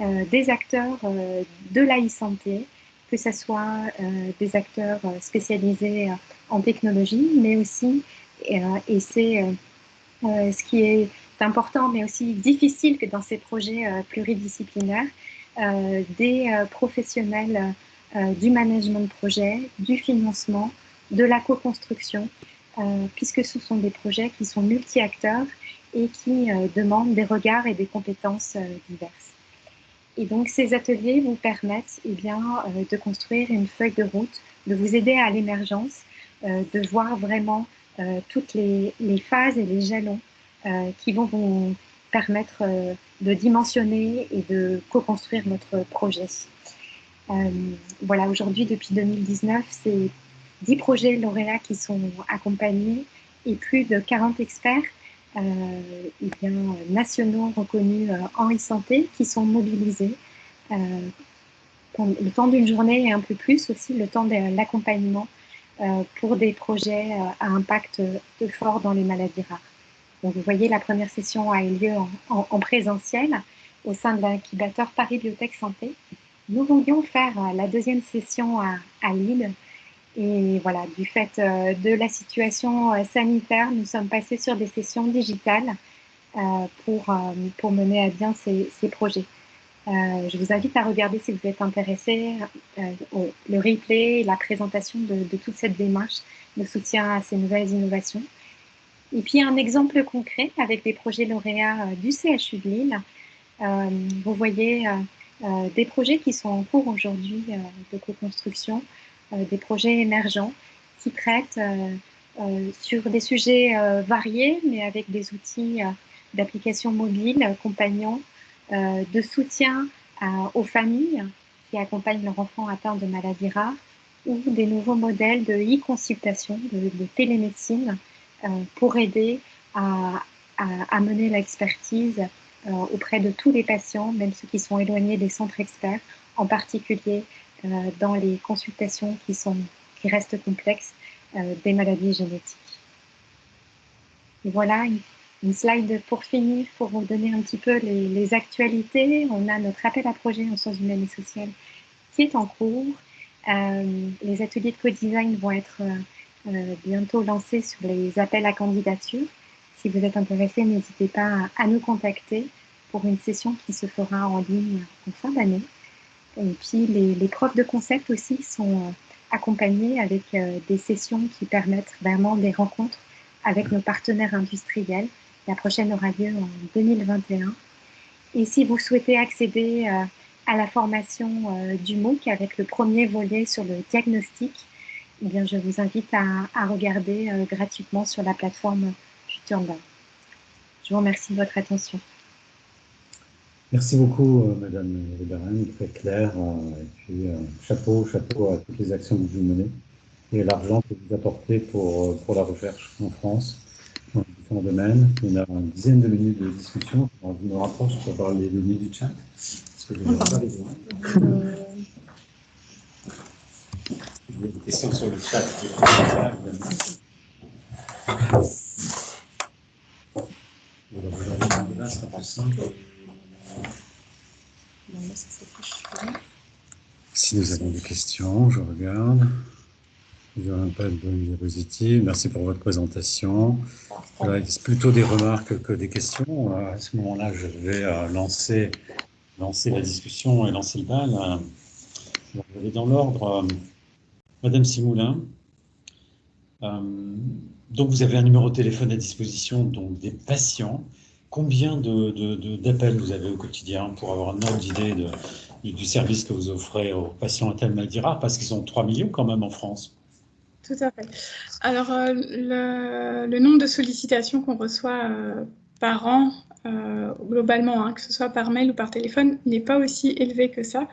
des acteurs de la e-santé, que ce soit euh, des acteurs euh, spécialisés euh, en technologie, mais aussi, et c'est ce qui est important, mais aussi difficile que dans ces projets pluridisciplinaires, des professionnels du management de projet, du financement, de la co-construction, puisque ce sont des projets qui sont multi-acteurs et qui demandent des regards et des compétences diverses. Et donc, ces ateliers vous permettent eh bien, euh, de construire une feuille de route, de vous aider à l'émergence, euh, de voir vraiment euh, toutes les, phases et les jalons qui vont vous permettre de dimensionner et de co-construire votre projet. voilà, aujourd'hui, depuis 2019, c'est 10 projets lauréats qui sont accompagnés et plus de 40 experts euh, bien, nationaux reconnus euh, en e-santé qui sont mobilisés euh, le temps d'une journée et un peu plus aussi le temps de l'accompagnement pour des projets à impact fort dans les maladies rares. Donc, vous voyez, la première session a eu lieu en, présentiel au sein de l'incubateur Paris Biotech Santé. Nous voulions faire la deuxième session à, Lille et voilà, du fait euh, de la situation euh, sanitaire, nous sommes passés sur des sessions digitales euh, pour, pour mener à bien ces, ces projets. je vous invite à regarder si vous êtes intéressé le replay, la présentation de, de, toute cette démarche de soutien à ces nouvelles innovations. Et puis un exemple concret avec des projets lauréats du CHU de Lille. vous voyez des projets qui sont en cours aujourd'hui de co-construction euh, des projets émergents qui traitent euh, euh, sur des sujets variés, mais avec des outils d'application mobile, compagnons, de soutien aux familles qui accompagnent leurs enfants atteints de maladies rares, ou des nouveaux modèles de e-consultation, de, télémédecine, pour aider à, à, mener l'expertise auprès de tous les patients, même ceux qui sont éloignés des centres experts, en particulier euh, dans les consultations qui, sont, qui restent complexes euh, des maladies génétiques. Voilà une, slide pour finir, pour vous donner un petit peu les, actualités. On a notre appel à projet en sciences humaines et sociales qui est en cours. Euh, les ateliers de co-design vont être bientôt lancés sur les appels à candidature. Si vous êtes intéressé, n'hésitez pas à, nous contacter pour une session qui se fera en ligne en fin d'année. Et puis les, les, preuves de concept aussi sont euh, accompagnées avec euh, des sessions qui permettent vraiment des rencontres avec nos partenaires industriels. La prochaine aura lieu en 2021. Et si vous souhaitez accéder euh, à la formation du MOOC avec le premier volet sur le diagnostic, eh bien, je vous invite à, à regarder gratuitement sur la plateforme FutureBank. Je vous remercie de votre attention. Merci beaucoup, euh, Madame Lebarin, très clair. Euh, et puis, euh, chapeau, chapeau à toutes les actions que vous menez et l'argent que vous apportez pour, pour la recherche en France dans différents domaines. On a une dizaine de minutes de discussion. On me rapproche pour parler des données du chat. Parce que je n'ai pas les Il y a des questions sur le chat. Vous simple. Si nous avons des questions, je regarde. Nous n'avons pas de diapositive. Merci pour votre présentation. C'est plutôt des remarques que des questions. À ce moment-là, je vais euh, lancer, lancer la discussion et lancer le bal. Je vais dans l'ordre. Madame Simoulin, euh, donc vous avez un numéro de téléphone à disposition donc des patients Combien d'appels vous avez au quotidien pour avoir un ordre d'idée du service que vous offrez aux patients atteints de maladies rares Parce qu'ils sont 3 millions quand même en France. Tout à fait. Alors, euh, le, nombre de sollicitations qu'on reçoit euh, par an, globalement, hein, que ce soit par mail ou par téléphone, n'est pas aussi élevé que ça.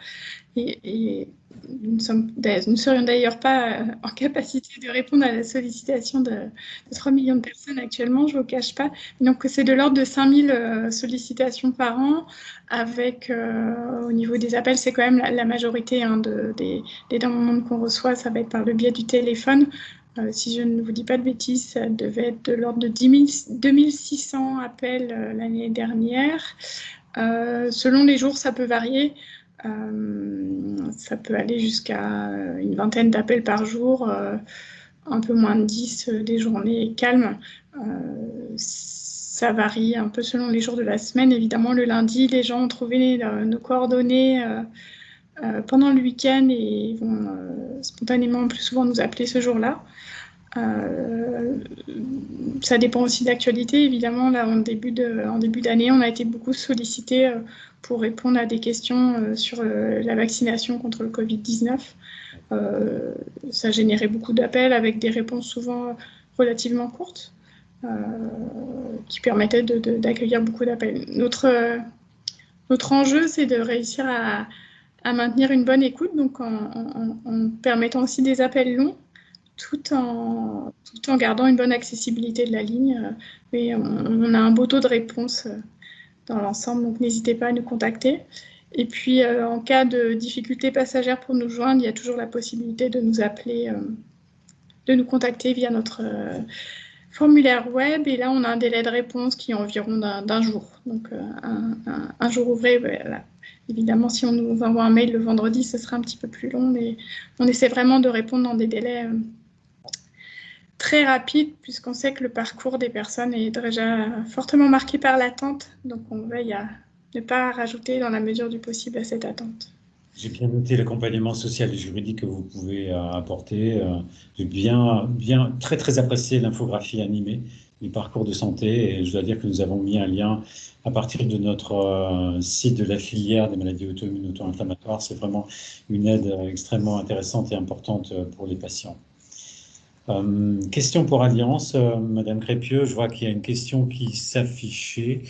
Et, nous, ne serions d'ailleurs pas euh, en capacité de répondre à la sollicitation de, 3 millions de personnes actuellement, je ne vous cache pas. Donc, c'est de l'ordre de 5000 euh, sollicitations par an, avec, au niveau des appels, c'est quand même la, majorité hein, des, des demandes qu'on reçoit, ça va être par le biais du téléphone. si je ne vous dis pas de bêtises, ça devait être de l'ordre de 10 2600 appels l'année dernière. selon les jours, ça peut varier. Euh, ça peut aller jusqu'à une vingtaine d'appels par jour, euh, un peu moins de 10 euh, des journées calmes. ça varie un peu selon les jours de la semaine. Évidemment, le lundi, les gens ont trouvé nos coordonnées pendant le week-end et vont spontanément plus souvent nous appeler ce jour-là. ça dépend aussi d'actualité. Évidemment, là, en début d'année, on a été beaucoup sollicité pour répondre à des questions euh, sur euh, la vaccination contre le Covid-19. Euh, ça générait beaucoup d'appels avec des réponses souvent relativement courtes qui permettaient d'accueillir beaucoup d'appels. Notre, notre enjeu, c'est de réussir à, maintenir une bonne écoute, donc en, permettant aussi des appels longs, tout en, tout en gardant une bonne accessibilité de la ligne. On, on a un beau taux de réponse dans l'ensemble, donc n'hésitez pas à nous contacter. Et puis, euh, en cas de difficulté passagère pour nous joindre, il y a toujours la possibilité de nous appeler, euh, de nous contacter via notre euh, formulaire web. Et là, on a un délai de réponse qui est environ d'un jour. Donc, un, jour ouvré, Évidemment, si on nous envoie un mail le vendredi, ce sera un petit peu plus long, mais on essaie vraiment de répondre dans des délais très rapide puisqu'on sait que le parcours des personnes est déjà fortement marqué par l'attente. Donc on veille à ne pas rajouter dans la mesure du possible à cette attente. J'ai bien noté l'accompagnement social et juridique que vous pouvez euh, apporter. Euh, j'ai bien, bien, très, très apprécié l'infographie animée du parcours de santé et je dois dire que nous avons mis un lien à partir de notre euh, site de la filière des maladies auto-immunes auto-inflammatoires. C'est vraiment une aide extrêmement intéressante et importante pour les patients. Euh, question pour Alliance, euh, Madame Crépieux, je vois qu'il y a une question qui s'affichait.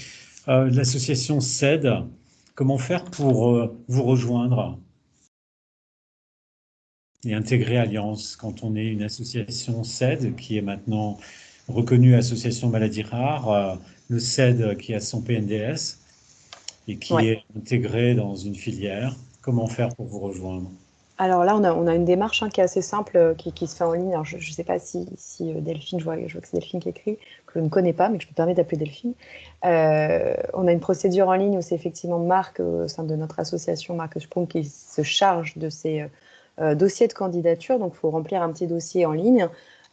Euh, l'association CED, comment faire pour vous rejoindre et intégrer Alliance quand on est une association CED qui est maintenant reconnue association maladies rares, le CED qui a son PNDS et qui est intégré dans une filière. Comment faire pour vous rejoindre? Alors là, on a, une démarche hein, qui est assez simple, euh, qui, se fait en ligne. je ne sais pas si, euh, Delphine, je vois, que c'est Delphine qui écrit, que je ne connais pas, mais je me permets d'appeler Delphine. Euh, on a une procédure en ligne où c'est effectivement Marc, au sein de notre association, Marc Sprung, qui se charge de ces dossiers de candidature. Donc, il faut remplir un petit dossier en ligne.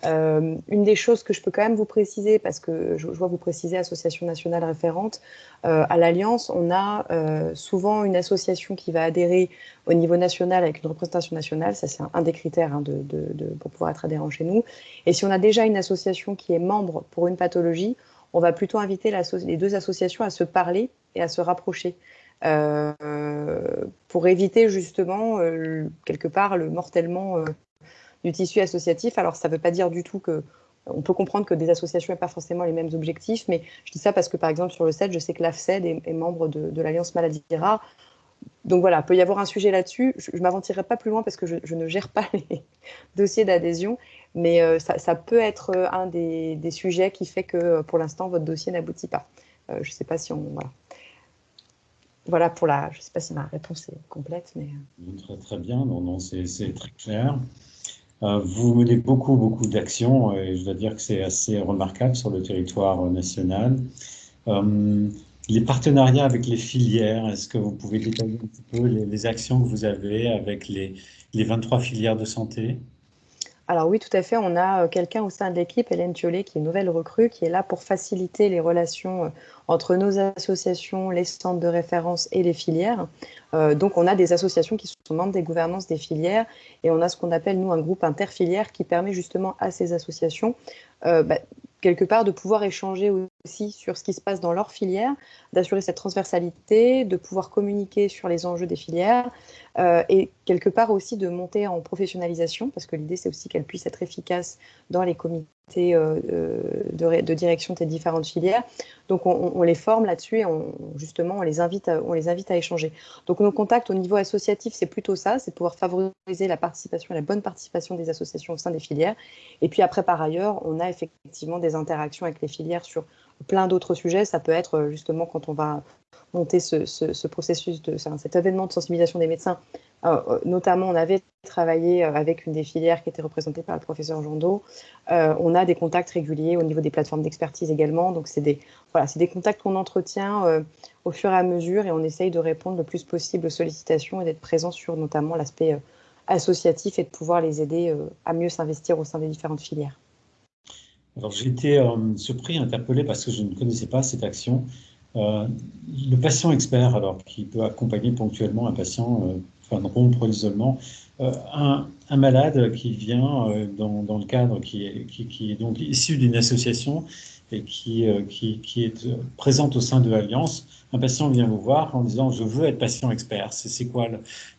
Euh, une des choses que je peux quand même vous préciser, parce que je, vois vous préciser Association nationale référente, euh, à l'Alliance, on a euh, souvent une association qui va adhérer au niveau national avec une représentation nationale, ça c'est un, des critères hein, pour pouvoir être adhérent chez nous. Et si on a déjà une association qui est membre pour une pathologie, on va plutôt inviter les deux associations à se parler et à se rapprocher. pour éviter justement quelque part le mortellement du tissu associatif. Alors, ça ne veut pas dire du tout que on peut comprendre que des associations n'ont pas forcément les mêmes objectifs, mais je dis ça parce que, par exemple, sur le CED, je sais que l'AFCED est, membre de, l'Alliance Maladie Rares. Donc voilà, il peut y avoir un sujet là-dessus. Je ne m'aventurerai pas plus loin parce que je, ne gère pas les dossiers d'adhésion, mais euh, ça, peut être euh, un des, sujets qui fait que euh, pour l'instant, votre dossier n'aboutit pas. je ne sais pas si on. Voilà. Voilà pour la. Je ne sais pas si ma réponse est complète, mais. Très, très bien, non, non, c'est très clair. Euh, vous menez beaucoup, beaucoup d'actions et je dois dire que c'est assez remarquable sur le territoire national. Euh, les partenariats avec les filières, est-ce que vous pouvez détailler un petit peu les, actions que vous avez avec les, les 23 filières de santé? Alors oui, tout à fait. On a euh, quelqu'un au sein de l'équipe, Hélène Thiollet, qui est nouvelle recrue, qui est là pour faciliter les relations entre nos associations, les centres de référence et les filières. Euh, donc, on a des associations qui sont membres des gouvernances des filières et on a ce qu'on appelle, nous, un groupe interfilière qui permet justement à ces associations, euh, bah, quelque part, de pouvoir échanger aussi sur ce qui se passe dans leur filière, d'assurer cette transversalité, de pouvoir communiquer sur les enjeux des filières euh, et quelque part aussi de monter en professionnalisation, parce que l'idée, c'est aussi qu'elle puisse être efficace dans les comités de, direction de tes différentes filières. Donc, on, les forme là-dessus et justement, on les, invite à, on les invite à échanger. Donc, nos contacts au niveau associatif, c'est plutôt ça, c'est pouvoir favoriser la participation, la bonne participation des associations au sein des filières. Et puis après, par ailleurs, on a effectivement des interactions avec les filières sur plein d'autres sujets. Ça peut être justement quand on va monter ce, processus, de, cet événement de sensibilisation des médecins. Euh, euh, notamment, on avait travaillé euh, avec une des filières qui était représentée par le professeur Jandot. on a des contacts réguliers au niveau des plateformes d'expertise également. Donc, c'est des, voilà, des contacts qu'on entretient au fur et à mesure et on essaye de répondre le plus possible aux sollicitations et d'être présent sur notamment l'aspect associatif et de pouvoir les aider à mieux s'investir au sein des différentes filières. Alors, j'ai été surpris, interpellé parce que je ne connaissais pas cette action. Euh, le patient expert, alors, qui peut accompagner ponctuellement un patient, euh, enfin, rompre l'isolement, euh, un, malade qui vient dans, dans, le cadre qui est, qui, est donc issu d'une association et qui, qui, qui, est présente au sein de l'Alliance, un patient vient vous voir en disant je veux être patient expert. C'est quoi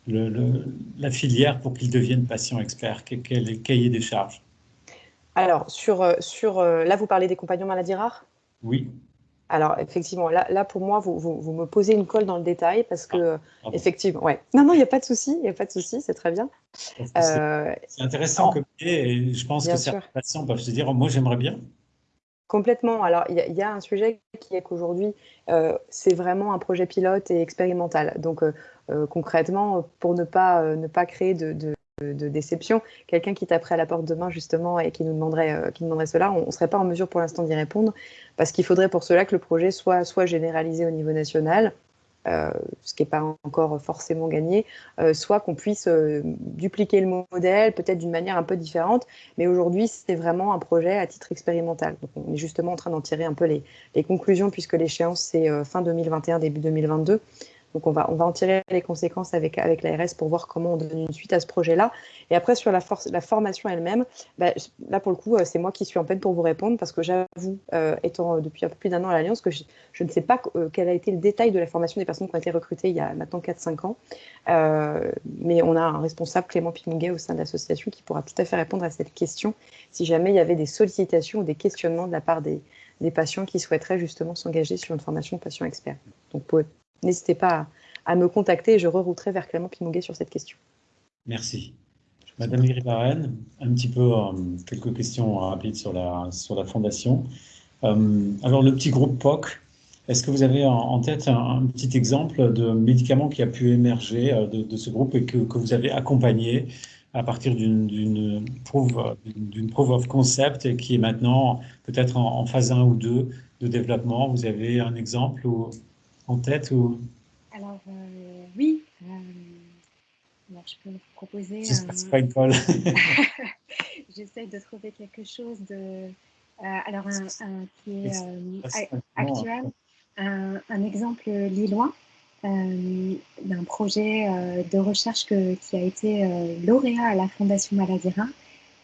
la filière pour qu'il devienne patient expert? Quel est le cahier des charges Alors, sur, sur, là, vous parlez des compagnons maladies rares? Oui. Alors, effectivement, là, là pour moi, vous, vous, me posez une colle dans le détail parce que, ah, effectivement, ouais. Non, non, il n'y a pas de souci, il n'y a pas de souci, c'est très bien. Euh, c'est intéressant comme et je pense que certains patients peuvent se dire, moi, j'aimerais bien. Complètement. Alors, il y, a un sujet qui est qu'aujourd'hui, euh, c'est vraiment un projet pilote et expérimental. Donc, euh, concrètement, pour ne pas, ne pas créer de de déception. Quelqu'un qui taperait à la porte demain justement et qui nous demanderait, euh, qui demanderait cela, on ne serait pas en mesure pour l'instant d'y répondre parce qu'il faudrait pour cela que le projet soit, soit généralisé au niveau national, euh, ce qui n'est pas encore forcément gagné, euh, soit qu'on puisse dupliquer le modèle, peut-être d'une manière un peu différente, mais aujourd'hui c'est vraiment un projet à titre expérimental. Donc, on est justement en train d'en tirer un peu les, les conclusions puisque l'échéance c'est fin 2021, début 2022. Donc on va, on va en tirer les conséquences avec, avec l'ARS pour voir comment on donne une suite à ce projet-là. Et après, sur la, la formation elle-même, bah, là pour le coup, euh, c'est moi qui suis en peine pour vous répondre parce que j'avoue, euh, étant depuis un peu plus d'un an à l'Alliance, que je, ne sais pas euh, quel a été le détail de la formation des personnes qui ont été recrutées il y a maintenant 4-5 ans. mais on a un responsable, Clément Pimouguet, au sein de l'association qui pourra tout à fait répondre à cette question si jamais il y avait des sollicitations ou des questionnements de la part des, des patients qui souhaiteraient justement s'engager sur une formation patient expert. Donc, n'hésitez pas à, me contacter et je rerouterai vers Clément Pimouguet sur cette question. Merci. Madame Gribarène, un petit peu euh, quelques questions rapides sur la, sur la fondation. Euh, alors, le petit groupe POC, est-ce que vous avez en, tête un, petit exemple de médicament qui a pu émerger euh, de, ce groupe et que, vous avez accompagné à partir d'une proof, proof of concept et qui est maintenant peut-être en, phase 1 ou 2 de développement? Vous avez un exemple en tête ou... Alors, euh, oui. Euh, je peux vous proposer... pas une colle. J'essaie de trouver quelque chose de... Euh, alors, un, qui est actuel. Un, un, exemple lillois d'un projet de recherche qui a été lauréat à la Fondation Maladira.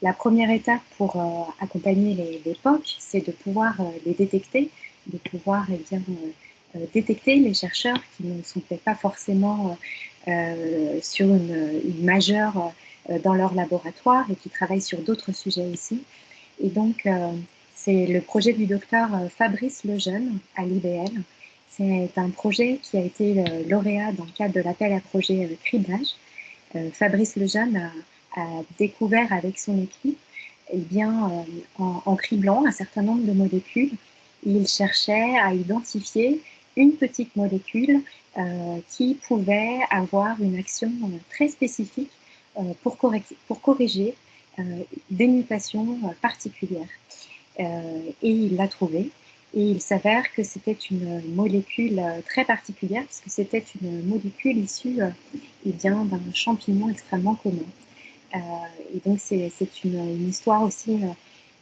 La première étape pour accompagner les, les POC, c'est de pouvoir les détecter, de pouvoir eh bien, détecter les chercheurs qui ne sont peut-être pas forcément euh, euh, sur une, majeure dans leur laboratoire et qui travaillent sur d'autres sujets aussi. Et donc, c'est le projet du docteur Fabrice Lejeune à l'IBL. C'est un projet qui a été lauréat dans le cadre de l'appel à projet criblage. Fabrice Lejeune a, découvert avec son équipe, eh bien, en, en, criblant un certain nombre de molécules, il cherchait à identifier une petite molécule euh, qui pouvait avoir une action euh, très spécifique euh, pour, pour, corriger des mutations particulières. et il l'a trouvé. Et il s'avère que c'était une molécule très particulière, puisque c'était une molécule issue eh d'un champignon extrêmement commun. et donc, c'est une, une, histoire aussi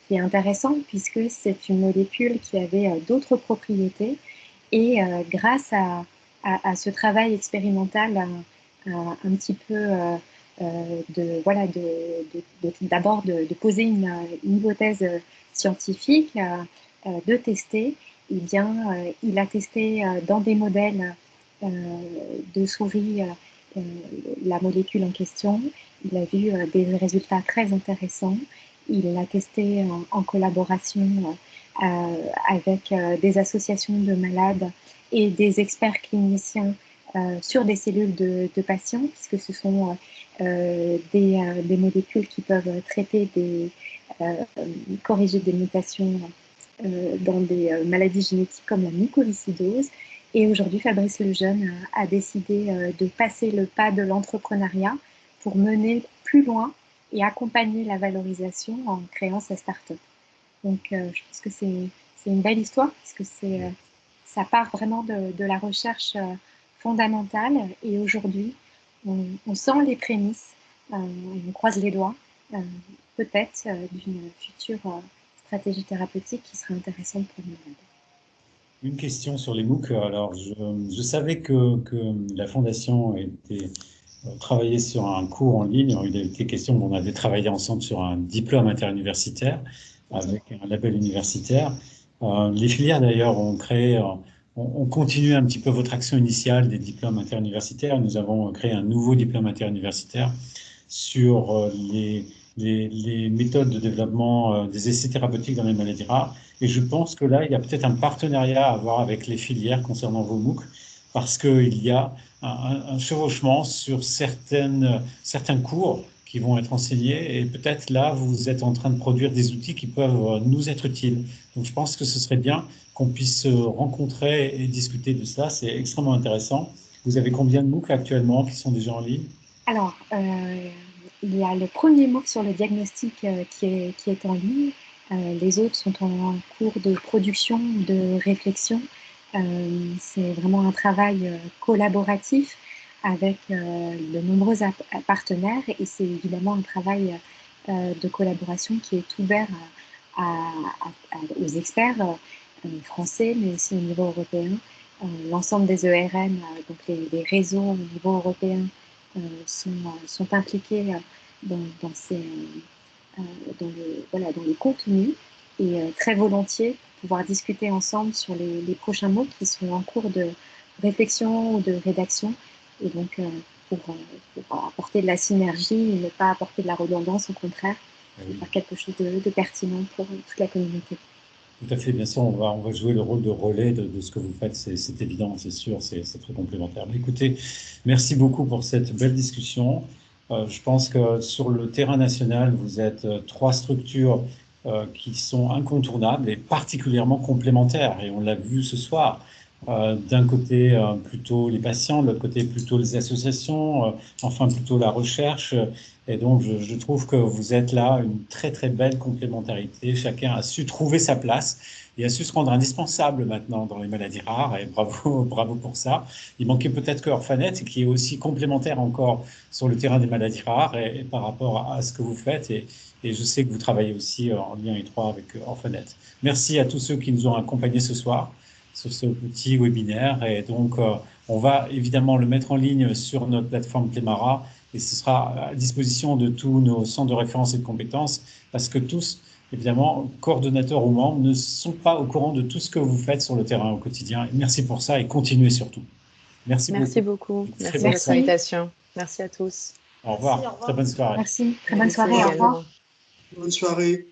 qui est intéressante, puisque c'est une molécule qui avait d'autres propriétés et euh, grâce à, à, ce travail expérimental, un, petit peu euh, euh, de voilà, d'abord de, de, poser une, hypothèse scientifique, de tester, eh bien, il a testé dans des modèles de souris la molécule en question. Il a vu des résultats très intéressants il l'a testé en, collaboration avec des associations de malades et des experts cliniciens sur des cellules de, patients, puisque ce sont des, molécules qui peuvent traiter des, corriger des mutations dans des maladies génétiques comme la mucoviscidose. Et aujourd'hui, Fabrice Lejeune a décidé de passer le pas de l'entrepreneuriat pour mener plus loin et accompagner la valorisation en créant sa start-up. Donc, euh, je pense que c'est une belle histoire parce que c'est euh, ça part vraiment de, de la recherche euh, fondamentale et aujourd'hui, on, on, sent les prémices, on croise les doigts, peut-être d'une future stratégie thérapeutique qui serait intéressante pour nous. Une question sur les MOOC. Alors, je, je savais que, que, la Fondation était travaillé sur un cours en ligne. Il a été question, on avait travaillé ensemble sur un diplôme interuniversitaire avec un label universitaire. Euh, les filières d'ailleurs ont créé, euh, on, continue un petit peu votre action initiale des diplômes interuniversitaires. Nous avons créé un nouveau diplôme interuniversitaire sur euh, les, méthodes de développement des essais thérapeutiques dans les maladies rares. Et je pense que là, il y a peut-être un partenariat à avoir avec les filières concernant vos MOOC, parce qu'il y a un, chevauchement sur certaines, certains cours qui vont être enseignés et peut-être là, vous êtes en train de produire des outils qui peuvent nous être utiles. Donc, je pense que ce serait bien qu'on puisse se rencontrer et discuter de ça. C'est extrêmement intéressant. Vous avez combien de MOOC actuellement qui sont déjà en ligne? Alors, euh, il y a le premier MOOC sur le diagnostic euh, qui, est, qui est en ligne. Euh, les autres sont en cours de production, de réflexion. Euh, c'est vraiment un travail euh, collaboratif avec euh, de nombreux partenaires et c'est évidemment un travail de collaboration qui est ouvert aux experts français, mais aussi au niveau européen. L'ensemble des ERM, donc les, réseaux au niveau européen, sont, sont, impliqués dans, dans, ces, dans, voilà, dans les contenus et très volontiers pouvoir discuter ensemble sur les, prochains mots qui sont en cours de réflexion ou de rédaction. Et donc, euh, pour, euh, pour, apporter de la synergie et ne pas apporter de la redondance, au contraire, ah faire quelque chose de, pertinent pour toute la communauté. Tout à fait, bien sûr, on va, on va jouer le rôle de relais de, ce que vous faites, c'est évident, c'est sûr, c'est très complémentaire. Mais écoutez, merci beaucoup pour cette belle discussion. Euh, je pense que sur le terrain national, vous êtes trois structures euh, qui sont incontournables et particulièrement complémentaires. Et on l'a vu ce soir. Euh, d'un côté euh, plutôt les patients, de l'autre côté plutôt les associations, enfin plutôt la recherche. Et donc je, je, trouve que vous êtes là une très très belle complémentarité. Chacun a su trouver sa place et a su se rendre indispensable maintenant dans les maladies rares. Et bravo, bravo pour ça. Il manquait peut-être que Orphanet, qui est aussi complémentaire encore sur le terrain des maladies rares et, par rapport à ce que vous faites. Et, et je sais que vous travaillez aussi euh, en lien étroit avec euh, Orphanet. Merci à tous ceux qui nous ont accompagnés ce soir sur ce petit webinaire. Et donc, euh, on va évidemment le mettre en ligne sur notre plateforme Clémara et ce sera à disposition de tous nos centres de référence et de compétences parce que tous, évidemment, coordonnateurs ou membres, ne sont pas au courant de tout ce que vous faites sur le terrain au quotidien. merci pour ça et continuez surtout. Merci, merci beaucoup. Merci, pour l'invitation. Merci à tous. Au revoir. Merci, Très bonne soirée. Merci. Très bonne soirée. Au revoir. Bonne soirée.